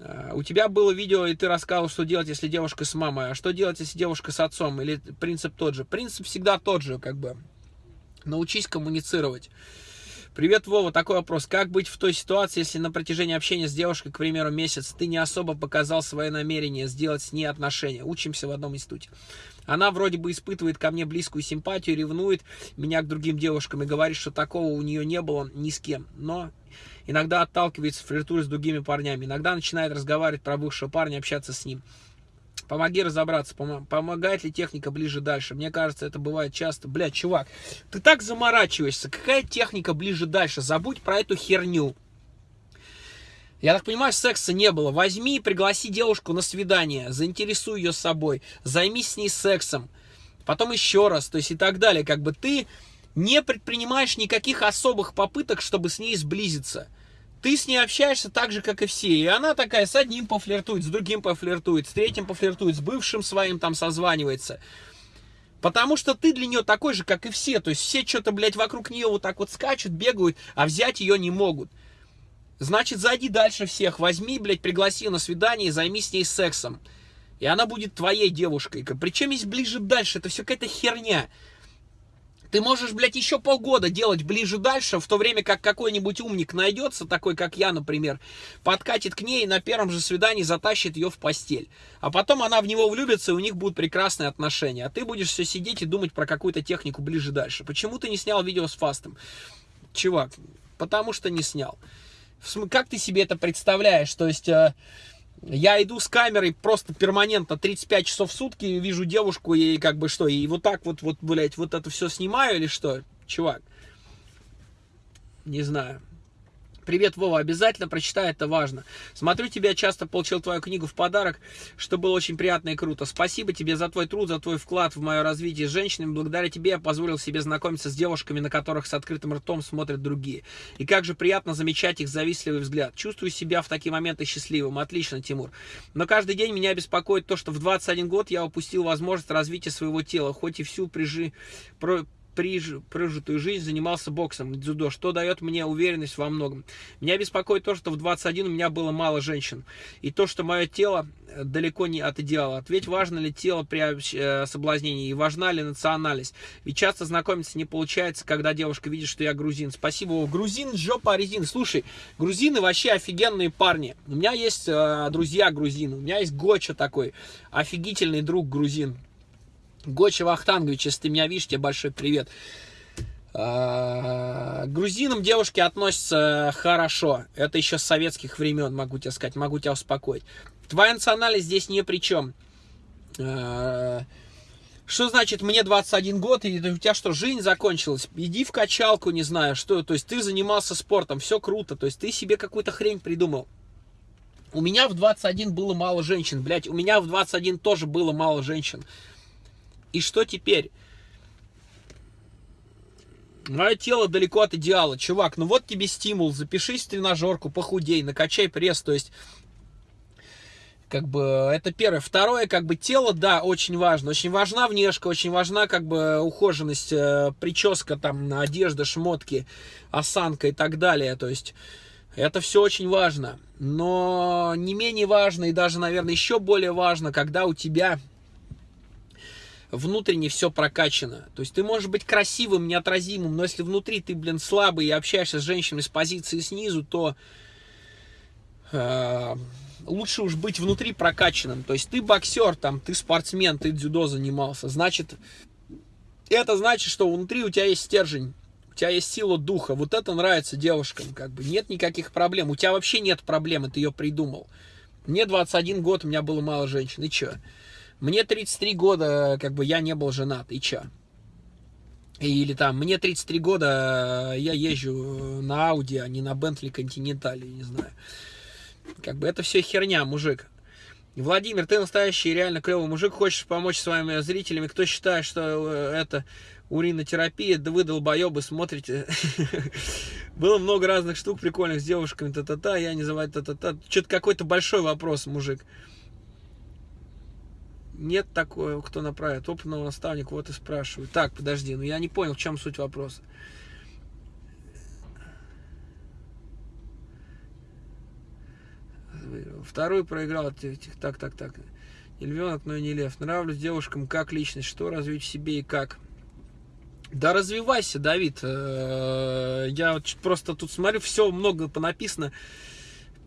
А, у тебя было видео, и ты рассказывал, что делать, если девушка с мамой, а что делать, если девушка с отцом, или принцип тот же? Принцип всегда тот же, как бы. Научись коммуницировать. Привет, Вова, такой вопрос. Как быть в той ситуации, если на протяжении общения с девушкой, к примеру, месяц, ты не особо показал свое намерение сделать с ней отношения? Учимся в одном институте. Она вроде бы испытывает ко мне близкую симпатию, ревнует меня к другим девушкам и говорит, что такого у нее не было ни с кем. Но иногда отталкивается, флиртует с другими парнями, иногда начинает разговаривать про бывшего парня, общаться с ним. Помоги разобраться, пом помогает ли техника ближе дальше. Мне кажется, это бывает часто. Блядь, чувак, ты так заморачиваешься. Какая техника ближе дальше? Забудь про эту херню. Я так понимаю, секса не было. Возьми и пригласи девушку на свидание, заинтересуй ее собой, займись с ней сексом, потом еще раз, то есть и так далее. Как бы ты не предпринимаешь никаких особых попыток, чтобы с ней сблизиться. Ты с ней общаешься так же, как и все. И она такая с одним пофлиртует, с другим пофлиртует, с третьим пофлиртует, с бывшим своим там созванивается. Потому что ты для нее такой же, как и все. То есть все что-то, блядь, вокруг нее вот так вот скачут, бегают, а взять ее не могут. Значит, зайди дальше всех, возьми, блядь, пригласи на свидание и займись с ней сексом. И она будет твоей девушкой. Причем есть ближе дальше, это все какая-то херня. Ты можешь, блядь, еще полгода делать ближе дальше, в то время как какой-нибудь умник найдется, такой как я, например, подкатит к ней и на первом же свидании затащит ее в постель. А потом она в него влюбится, и у них будут прекрасные отношения. А ты будешь все сидеть и думать про какую-то технику ближе дальше. Почему ты не снял видео с фастом? Чувак, потому что не снял. Как ты себе это представляешь? То есть... Э, я иду с камерой просто перманентно 35 часов в сутки, вижу девушку и как бы что, и вот так вот, вот, блядь, вот это все снимаю или что? Чувак, не знаю. Привет, Вова, обязательно прочитай, это важно. Смотрю тебя, часто получил твою книгу в подарок, что было очень приятно и круто. Спасибо тебе за твой труд, за твой вклад в мое развитие с женщинами. Благодаря тебе я позволил себе знакомиться с девушками, на которых с открытым ртом смотрят другие. И как же приятно замечать их завистливый взгляд. Чувствую себя в такие моменты счастливым. Отлично, Тимур. Но каждый день меня беспокоит то, что в 21 год я упустил возможность развития своего тела, хоть и всю прижи... Про прожитую жизнь занимался боксом, дзюдо, что дает мне уверенность во многом. Меня беспокоит то, что в 21 у меня было мало женщин, и то, что мое тело э, далеко не от идеала. Ответь, важно ли тело при э, соблазнении, и важна ли национальность. Ведь часто знакомиться не получается, когда девушка видит, что я грузин. Спасибо. О, грузин, жопа резин. Слушай, грузины вообще офигенные парни. У меня есть э, друзья грузины, у меня есть Гоча такой, офигительный друг грузин. Гоча Вахтангович, если ты меня видишь, тебе большой привет. А, к грузинам девушки относятся хорошо. Это еще с советских времен, могу тебе сказать, могу тебя успокоить. Твоя национальность здесь ни при чем. А, что значит мне 21 год, и у тебя что, жизнь закончилась? Иди в качалку, не знаю, что. То есть ты занимался спортом, все круто. То есть ты себе какую-то хрень придумал. У меня в 21 было мало женщин, блядь. У меня в 21 тоже было мало женщин. И что теперь? Мое тело далеко от идеала. Чувак, ну вот тебе стимул. Запишись в тренажерку, похудей, накачай пресс. То есть, как бы, это первое. Второе, как бы, тело, да, очень важно. Очень важна внешка, очень важна, как бы, ухоженность, э, прическа, там, одежда, шмотки, осанка и так далее. То есть, это все очень важно. Но не менее важно и даже, наверное, еще более важно, когда у тебя внутренне все прокачано. То есть ты можешь быть красивым, неотразимым, но если внутри ты, блин, слабый и общаешься с женщинами с позиции снизу, то э, лучше уж быть внутри прокачанным. То есть ты боксер, там, ты спортсмен, ты дзюдо занимался. Значит, это значит, что внутри у тебя есть стержень. У тебя есть сила духа. Вот это нравится девушкам. Как бы нет никаких проблем. У тебя вообще нет проблем, ты ее придумал. Мне 21 год, у меня было мало женщин. И что? Мне 33 года, как бы я не был женат, и чё? Или там, мне 33 года, я езжу на Audi, а не на Bentley Continental, не знаю. Как бы это все херня, мужик. Владимир, ты настоящий реально клевый мужик, хочешь помочь своими зрителями, кто считает, что э, это уринотерапия, да вы долбоебы смотрите. Было много разных штук прикольных с девушками, та-та-та, я не называю та-та-та. Что-то какой-то большой вопрос, мужик нет такого, кто направит. Опытного наставника вот и спрашивают. Так, подожди, ну я не понял, в чем суть вопроса. Второй проиграл. Так, так, так. Не львенок, но и не лев. Нравлюсь девушкам как личность. Что развить в себе и как? Да развивайся, Давид. Э, я просто тут смотрю, все много понаписано.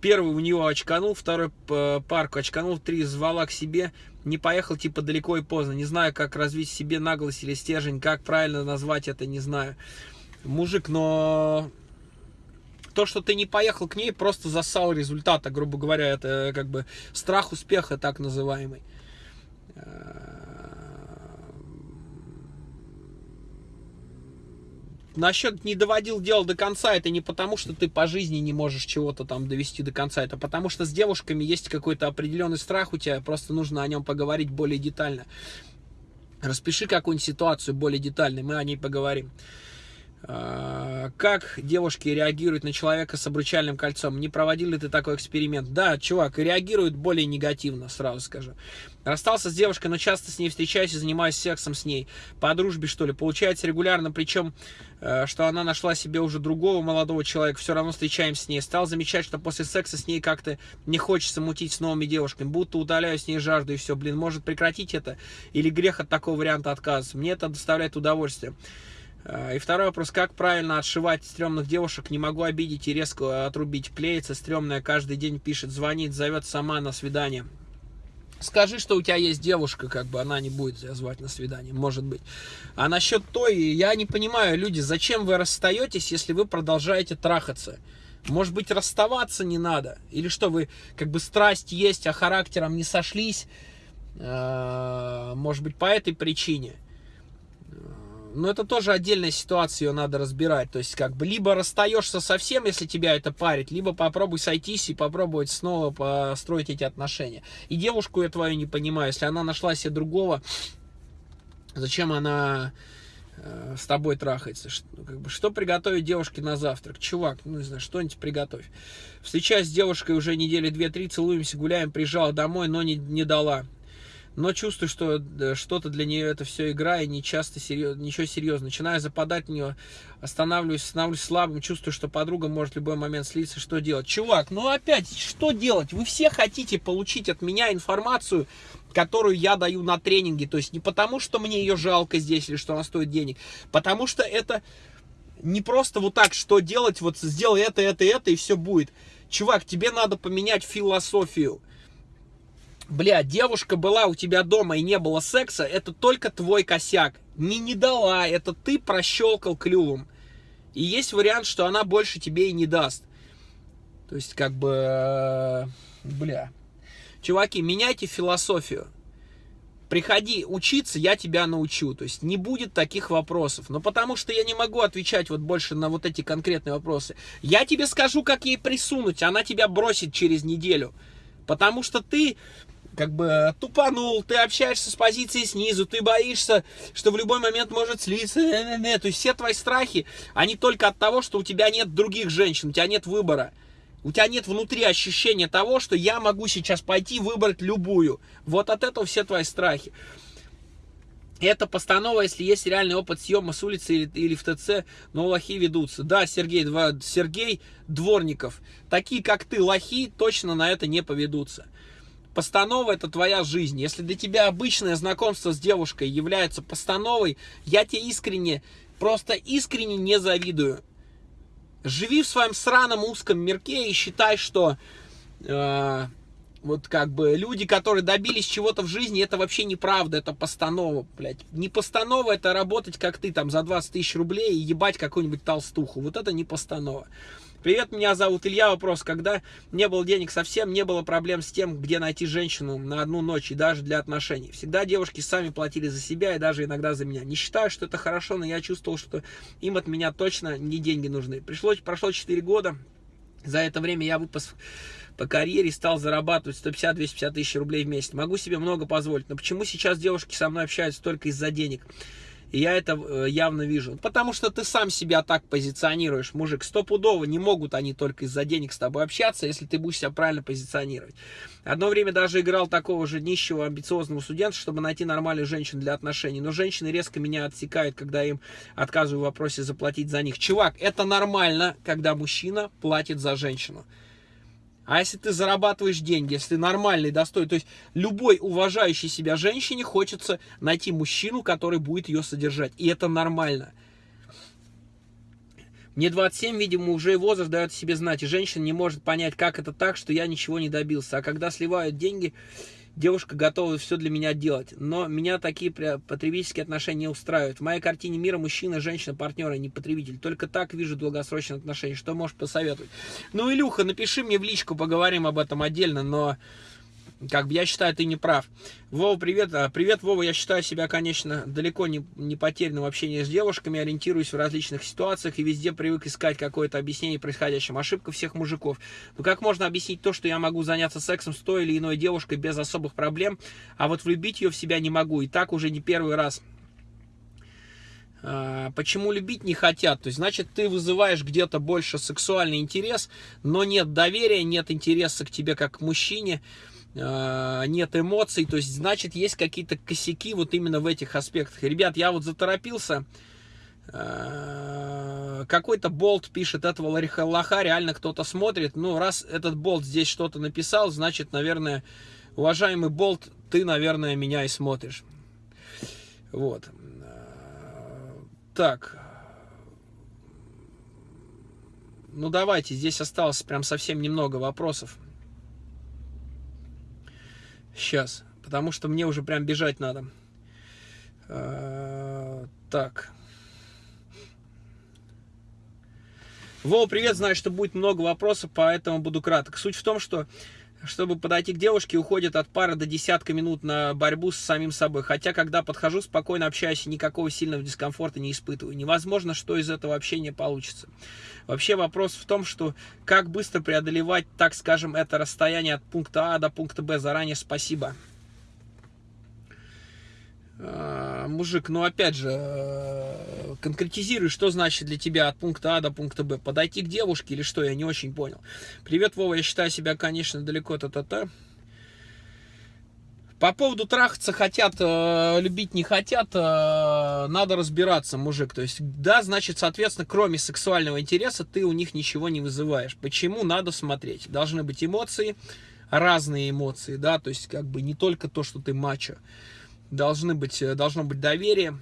Первый у него очканул, второй парку очканул, три звала к себе, не поехал типа далеко и поздно. Не знаю, как развить себе наглость или стержень, как правильно назвать это, не знаю. Мужик, но то, что ты не поехал к ней, просто засал результата, грубо говоря, это как бы страх успеха так называемый. Насчет не доводил дело до конца, это не потому, что ты по жизни не можешь чего-то там довести до конца, это потому что с девушками есть какой-то определенный страх у тебя, просто нужно о нем поговорить более детально. Распиши какую-нибудь ситуацию более детально, мы о ней поговорим. А, как девушки реагируют на человека с обручальным кольцом? Не проводил ли ты такой эксперимент? Да, чувак, реагируют более негативно, сразу скажу. Расстался с девушкой, но часто с ней встречаюсь и занимаюсь сексом с ней. По дружбе, что ли. Получается регулярно, причем, э, что она нашла себе уже другого молодого человека. Все равно встречаемся с ней. Стал замечать, что после секса с ней как-то не хочется мутить с новыми девушками. Будто удаляю с ней жажду и все. Блин, может прекратить это? Или грех от такого варианта отказа? Мне это доставляет удовольствие. А, и второй вопрос, как правильно отшивать стрёмных девушек? Не могу обидеть и резко отрубить. Клеится стрёмная, каждый день пишет, звонит, зовет сама на свидание. Скажи, что у тебя есть девушка, как бы она не будет тебя звать на свидание, может быть. А насчет той, я не понимаю, люди, зачем вы расстаетесь, если вы продолжаете трахаться? Может быть, расставаться не надо? Или что, вы как бы страсть есть, а характером не сошлись? А, может быть, по этой причине? Но это тоже отдельная ситуация, ее надо разбирать. То есть, как бы, либо расстаешься совсем, если тебя это парит, либо попробуй сойтись и попробовать снова построить эти отношения. И девушку я твою не понимаю, если она нашла себе другого, зачем она э, с тобой трахается? Что, ну, как бы, что приготовить девушке на завтрак? Чувак, ну, не знаю, что-нибудь приготовь. Встречаюсь с девушкой уже недели две-три, целуемся, гуляем, приезжала домой, но не, не дала. Но чувствую, что что-то для нее это все игра, и не часто серьез, ничего серьезного. Начинаю западать в нее, останавливаюсь, становлюсь слабым, чувствую, что подруга может в любой момент слиться. Что делать? Чувак, ну опять, что делать? Вы все хотите получить от меня информацию, которую я даю на тренинге. То есть не потому, что мне ее жалко здесь или что она стоит денег, потому что это не просто вот так, что делать, вот сделай это, это, это, и все будет. Чувак, тебе надо поменять философию бля, девушка была у тебя дома и не было секса, это только твой косяк. Не не дала, это ты прощелкал клювом. И есть вариант, что она больше тебе и не даст. То есть, как бы, э, бля. Чуваки, меняйте философию. Приходи учиться, я тебя научу. То есть не будет таких вопросов. Но потому что я не могу отвечать вот больше на вот эти конкретные вопросы. Я тебе скажу, как ей присунуть, она тебя бросит через неделю. Потому что ты как бы тупанул, ты общаешься с позиции снизу, ты боишься, что в любой момент может слиться. То есть все твои страхи, они только от того, что у тебя нет других женщин, у тебя нет выбора. У тебя нет внутри ощущения того, что я могу сейчас пойти выбрать любую. Вот от этого все твои страхи. Это постанова, если есть реальный опыт съема с улицы или, или в ТЦ, но лохи ведутся. Да, Сергей, два, Сергей Дворников. Такие, как ты, лохи, точно на это не поведутся. Постанова это твоя жизнь. Если для тебя обычное знакомство с девушкой является постановой, я тебе искренне, просто искренне не завидую. Живи в своем сраном узком мирке и считай, что э, вот как бы люди, которые добились чего-то в жизни, это вообще неправда, это постанова, блядь. Не постанова, это работать как ты там за 20 тысяч рублей и ебать какую-нибудь толстуху. Вот это не постанова. Привет, меня зовут Илья. Вопрос, когда не было денег совсем, не было проблем с тем, где найти женщину на одну ночь и даже для отношений. Всегда девушки сами платили за себя и даже иногда за меня. Не считаю, что это хорошо, но я чувствовал, что им от меня точно не деньги нужны. Пришлось, прошло 4 года. За это время я выпас по карьере стал зарабатывать 150-250 тысяч рублей в месяц. Могу себе много позволить. Но почему сейчас девушки со мной общаются только из-за денег? Я это э, явно вижу. Потому что ты сам себя так позиционируешь, мужик. Стопудово не могут они только из-за денег с тобой общаться, если ты будешь себя правильно позиционировать. Одно время даже играл такого же нищего, амбициозного студента, чтобы найти нормальную женщину для отношений. Но женщины резко меня отсекают, когда им отказываю в вопросе заплатить за них. Чувак, это нормально, когда мужчина платит за женщину. А если ты зарабатываешь деньги, если ты нормальный, достойный, то есть любой уважающей себя женщине хочется найти мужчину, который будет ее содержать. И это нормально. Мне 27, видимо, уже возраст дает себе знать, и женщина не может понять, как это так, что я ничего не добился. А когда сливают деньги, девушка готова все для меня делать. Но меня такие потребительские отношения не устраивают. В моей картине мира мужчина, женщина, партнер, а не потребитель. Только так вижу долгосрочные отношения. Что можешь посоветовать? Ну, Илюха, напиши мне в личку, поговорим об этом отдельно, но как бы я считаю, ты не прав. Вова, привет. А, привет, Вова. Я считаю себя, конечно, далеко не, не потерянным в общении с девушками, ориентируюсь в различных ситуациях и везде привык искать какое-то объяснение происходящему. Ошибка всех мужиков. Но как можно объяснить то, что я могу заняться сексом с той или иной девушкой без особых проблем, а вот влюбить ее в себя не могу. И так уже не первый раз. А, почему любить не хотят? То есть, значит, ты вызываешь где-то больше сексуальный интерес, но нет доверия, нет интереса к тебе как к мужчине. Э, нет эмоций, то есть, значит, есть какие-то косяки вот именно в этих аспектах. Ребят, я вот заторопился, э, какой-то болт пишет, этого лоха реально кто-то смотрит, ну, раз этот болт здесь что-то написал, значит, наверное, уважаемый болт, ты, наверное, меня и смотришь. Вот. Э, так. Ну, давайте, здесь осталось прям совсем немного вопросов. Сейчас, потому что мне уже прям бежать надо. А, так. Вова, привет, знаю, что будет много вопросов, поэтому буду краток. Суть в том, что чтобы подойти к девушке, уходит от пары до десятка минут на борьбу с самим собой. Хотя, когда подхожу, спокойно общаюсь, никакого сильного дискомфорта не испытываю. Невозможно, что из этого общения получится. Вообще вопрос в том, что как быстро преодолевать, так скажем, это расстояние от пункта А до пункта Б. Заранее спасибо. А, мужик, ну опять же, э, конкретизируй, что значит для тебя от пункта А до пункта Б. Подойти к девушке или что, я не очень понял. Привет, Вова, я считаю себя, конечно, далеко та-та-та. По поводу трахаться хотят, э, любить не хотят, э, надо разбираться, мужик. То есть, да, значит, соответственно, кроме сексуального интереса, ты у них ничего не вызываешь. Почему? Надо смотреть. Должны быть эмоции, разные эмоции, да, то есть, как бы не только то, что ты мачо. Должны быть, э, должно быть доверие,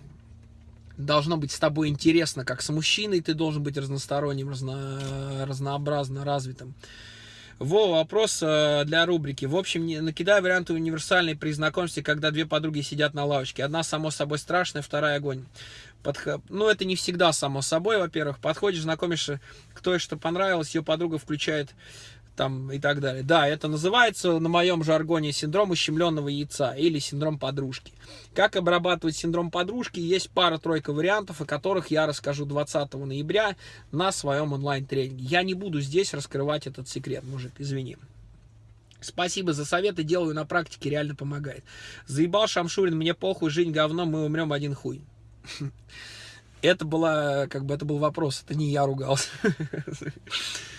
должно быть с тобой интересно, как с мужчиной, ты должен быть разносторонним, разно, разнообразно развитым. Во, вопрос э, для рубрики. В общем, не, варианты универсальной при знакомстве, когда две подруги сидят на лавочке. Одна, само собой, страшная, вторая огонь. Подх... Ну, это не всегда само собой, во-первых. Подходишь, знакомишься, кто и что понравилось, ее подруга включает там и так далее. Да, это называется на моем жаргоне синдром ущемленного яйца или синдром подружки. Как обрабатывать синдром подружки? Есть пара-тройка вариантов, о которых я расскажу 20 ноября на своем онлайн-тренинге. Я не буду здесь раскрывать этот секрет, мужик, извини. Спасибо за советы, делаю на практике, реально помогает. Заебал Шамшурин, мне похуй, жизнь говно, мы умрем один хуй. Это была, как бы, это был вопрос, это не я ругался.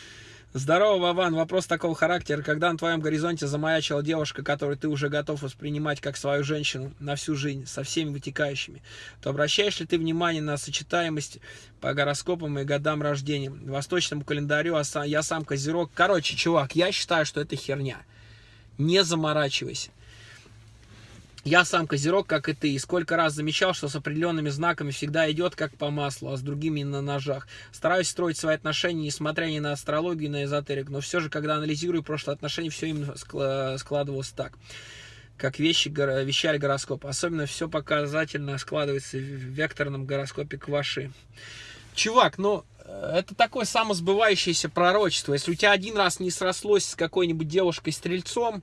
Здорово, Вован. Вопрос такого характера. Когда на твоем горизонте замаячила девушка, которую ты уже готов воспринимать как свою женщину на всю жизнь, со всеми вытекающими, то обращаешь ли ты внимание на сочетаемость по гороскопам и годам рождения? Восточному календарю а я сам козерог. Короче, чувак, я считаю, что это херня. Не заморачивайся. Я сам козерог, как и ты, и сколько раз замечал, что с определенными знаками всегда идет как по маслу, а с другими на ножах. Стараюсь строить свои отношения, несмотря ни на астрологию, ни на эзотерик, но все же, когда анализирую прошлые отношения, все именно складывалось так как вещи, вещали гороскоп. Особенно все показательно складывается в векторном гороскопе Кваши. Чувак, ну, э, это такое самосбывающееся пророчество. Если у тебя один раз не срослось с какой-нибудь девушкой-стрельцом,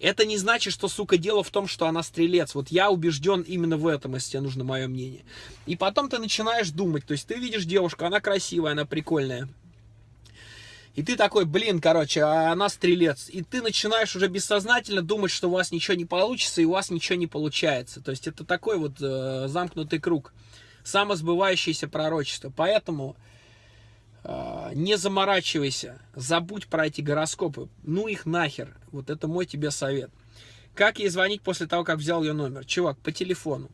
это не значит, что, сука, дело в том, что она стрелец. Вот я убежден именно в этом, если тебе нужно мое мнение. И потом ты начинаешь думать. То есть ты видишь девушку, она красивая, она прикольная. И ты такой, блин, короче, а она стрелец. И ты начинаешь уже бессознательно думать, что у вас ничего не получится, и у вас ничего не получается. То есть это такой вот э, замкнутый круг. Самосбывающееся пророчество. Поэтому не заморачивайся, забудь про эти гороскопы, ну их нахер, вот это мой тебе совет. Как ей звонить после того, как взял ее номер? Чувак, по телефону.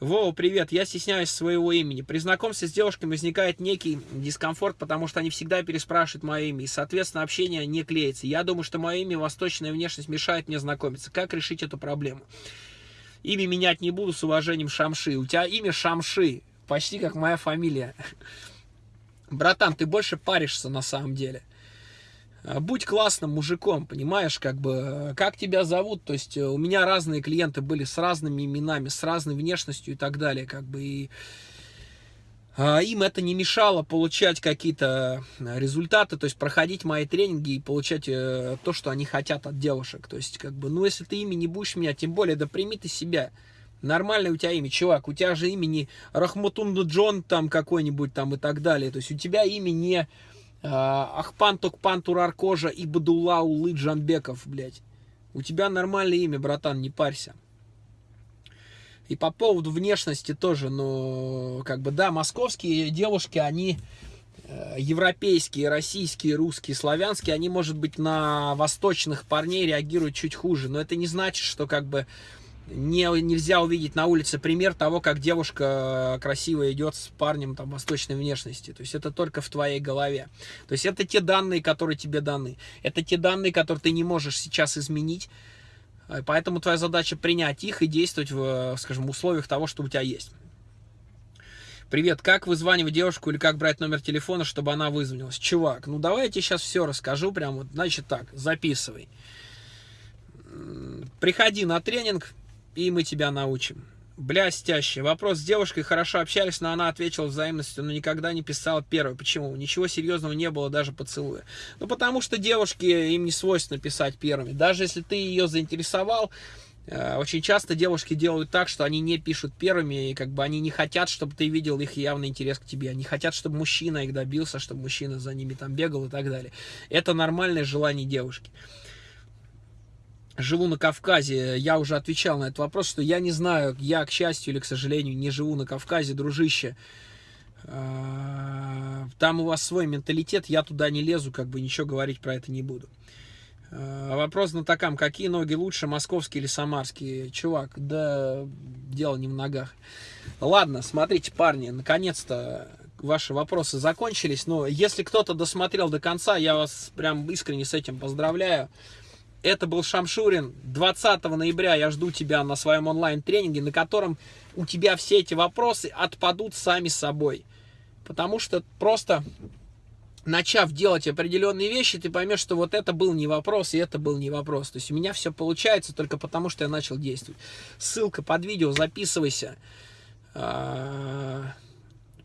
Вова, привет, я стесняюсь своего имени. При знакомстве с девушками возникает некий дискомфорт, потому что они всегда переспрашивают мое имя, и, соответственно, общение не клеится. Я думаю, что мое имя, восточная внешность мешает мне знакомиться. Как решить эту проблему? Имя менять не буду, с уважением, Шамши. У тебя имя Шамши, почти как моя фамилия. Братан, ты больше паришься на самом деле. А, будь классным мужиком, понимаешь, как бы, как тебя зовут, то есть э, у меня разные клиенты были с разными именами, с разной внешностью и так далее, как бы, и а, им это не мешало получать какие-то результаты, то есть проходить мои тренинги и получать э, то, что они хотят от девушек, то есть, как бы, ну, если ты ими не будешь меня, тем более, да прими ты себя, Нормальное у тебя имя, чувак. У тебя же имени Рахматунду Джон там какой-нибудь там и так далее. То есть у тебя имя не э, Ахпан Токпан Тураркожа и Бадулла Улы Джанбеков, блядь. У тебя нормальное имя, братан, не парься. И по поводу внешности тоже, ну, как бы, да, московские девушки, они э, европейские, российские, русские, славянские, они, может быть, на восточных парней реагируют чуть хуже, но это не значит, что, как бы, не, нельзя увидеть на улице пример того, как девушка красиво идет с парнем там, восточной внешности. То есть это только в твоей голове. То есть это те данные, которые тебе даны. Это те данные, которые ты не можешь сейчас изменить. Поэтому твоя задача принять их и действовать в, скажем, условиях того, что у тебя есть. Привет, как вызванивать девушку или как брать номер телефона, чтобы она вызвонилась? Чувак, ну давай я тебе сейчас все расскажу, прям вот, значит так, записывай. Приходи на тренинг, и мы тебя научим. Блястяще. Вопрос с девушкой хорошо общались, но она ответила взаимностью, но никогда не писала первой. Почему? Ничего серьезного не было даже поцелуя. Ну, потому что девушки, им не свойственно писать первыми. Даже если ты ее заинтересовал, э, очень часто девушки делают так, что они не пишут первыми, и как бы они не хотят, чтобы ты видел их явный интерес к тебе. Они хотят, чтобы мужчина их добился, чтобы мужчина за ними там бегал и так далее. Это нормальное желание девушки живу на Кавказе, я уже отвечал на этот вопрос, что я не знаю, я, к счастью или к сожалению, не живу на Кавказе, дружище. А, там у вас свой менталитет, я туда не лезу, как бы ничего говорить про это не буду. Э, Вопрос знатокам, какие ноги лучше, московские или самарские? Чувак, да дело не в ногах. Ладно, смотрите, парни, наконец-то ваши вопросы закончились. Но если кто-то досмотрел до конца, я вас прям искренне с этим поздравляю. Это был Шамшурин. 20 ноября я жду тебя на своем онлайн-тренинге, на котором у тебя все эти вопросы отпадут сами собой. Потому что просто начав делать определенные вещи, ты поймешь, что вот это был не вопрос, и это был не вопрос. То есть у меня все получается только потому, что я начал действовать. Ссылка под видео, записывайся. А,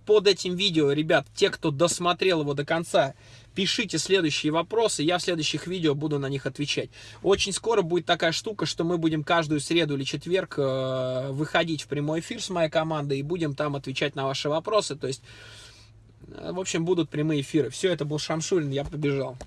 под этим видео, ребят, те, кто досмотрел его до конца, пишите следующие вопросы, я в следующих видео буду на них отвечать. Очень скоро будет такая штука, что мы будем каждую среду или четверг э, выходить в прямой эфир с моей командой и будем там отвечать на ваши вопросы. То есть, э, в общем, будут прямые эфиры. Все, это был Шамшулин, я побежал.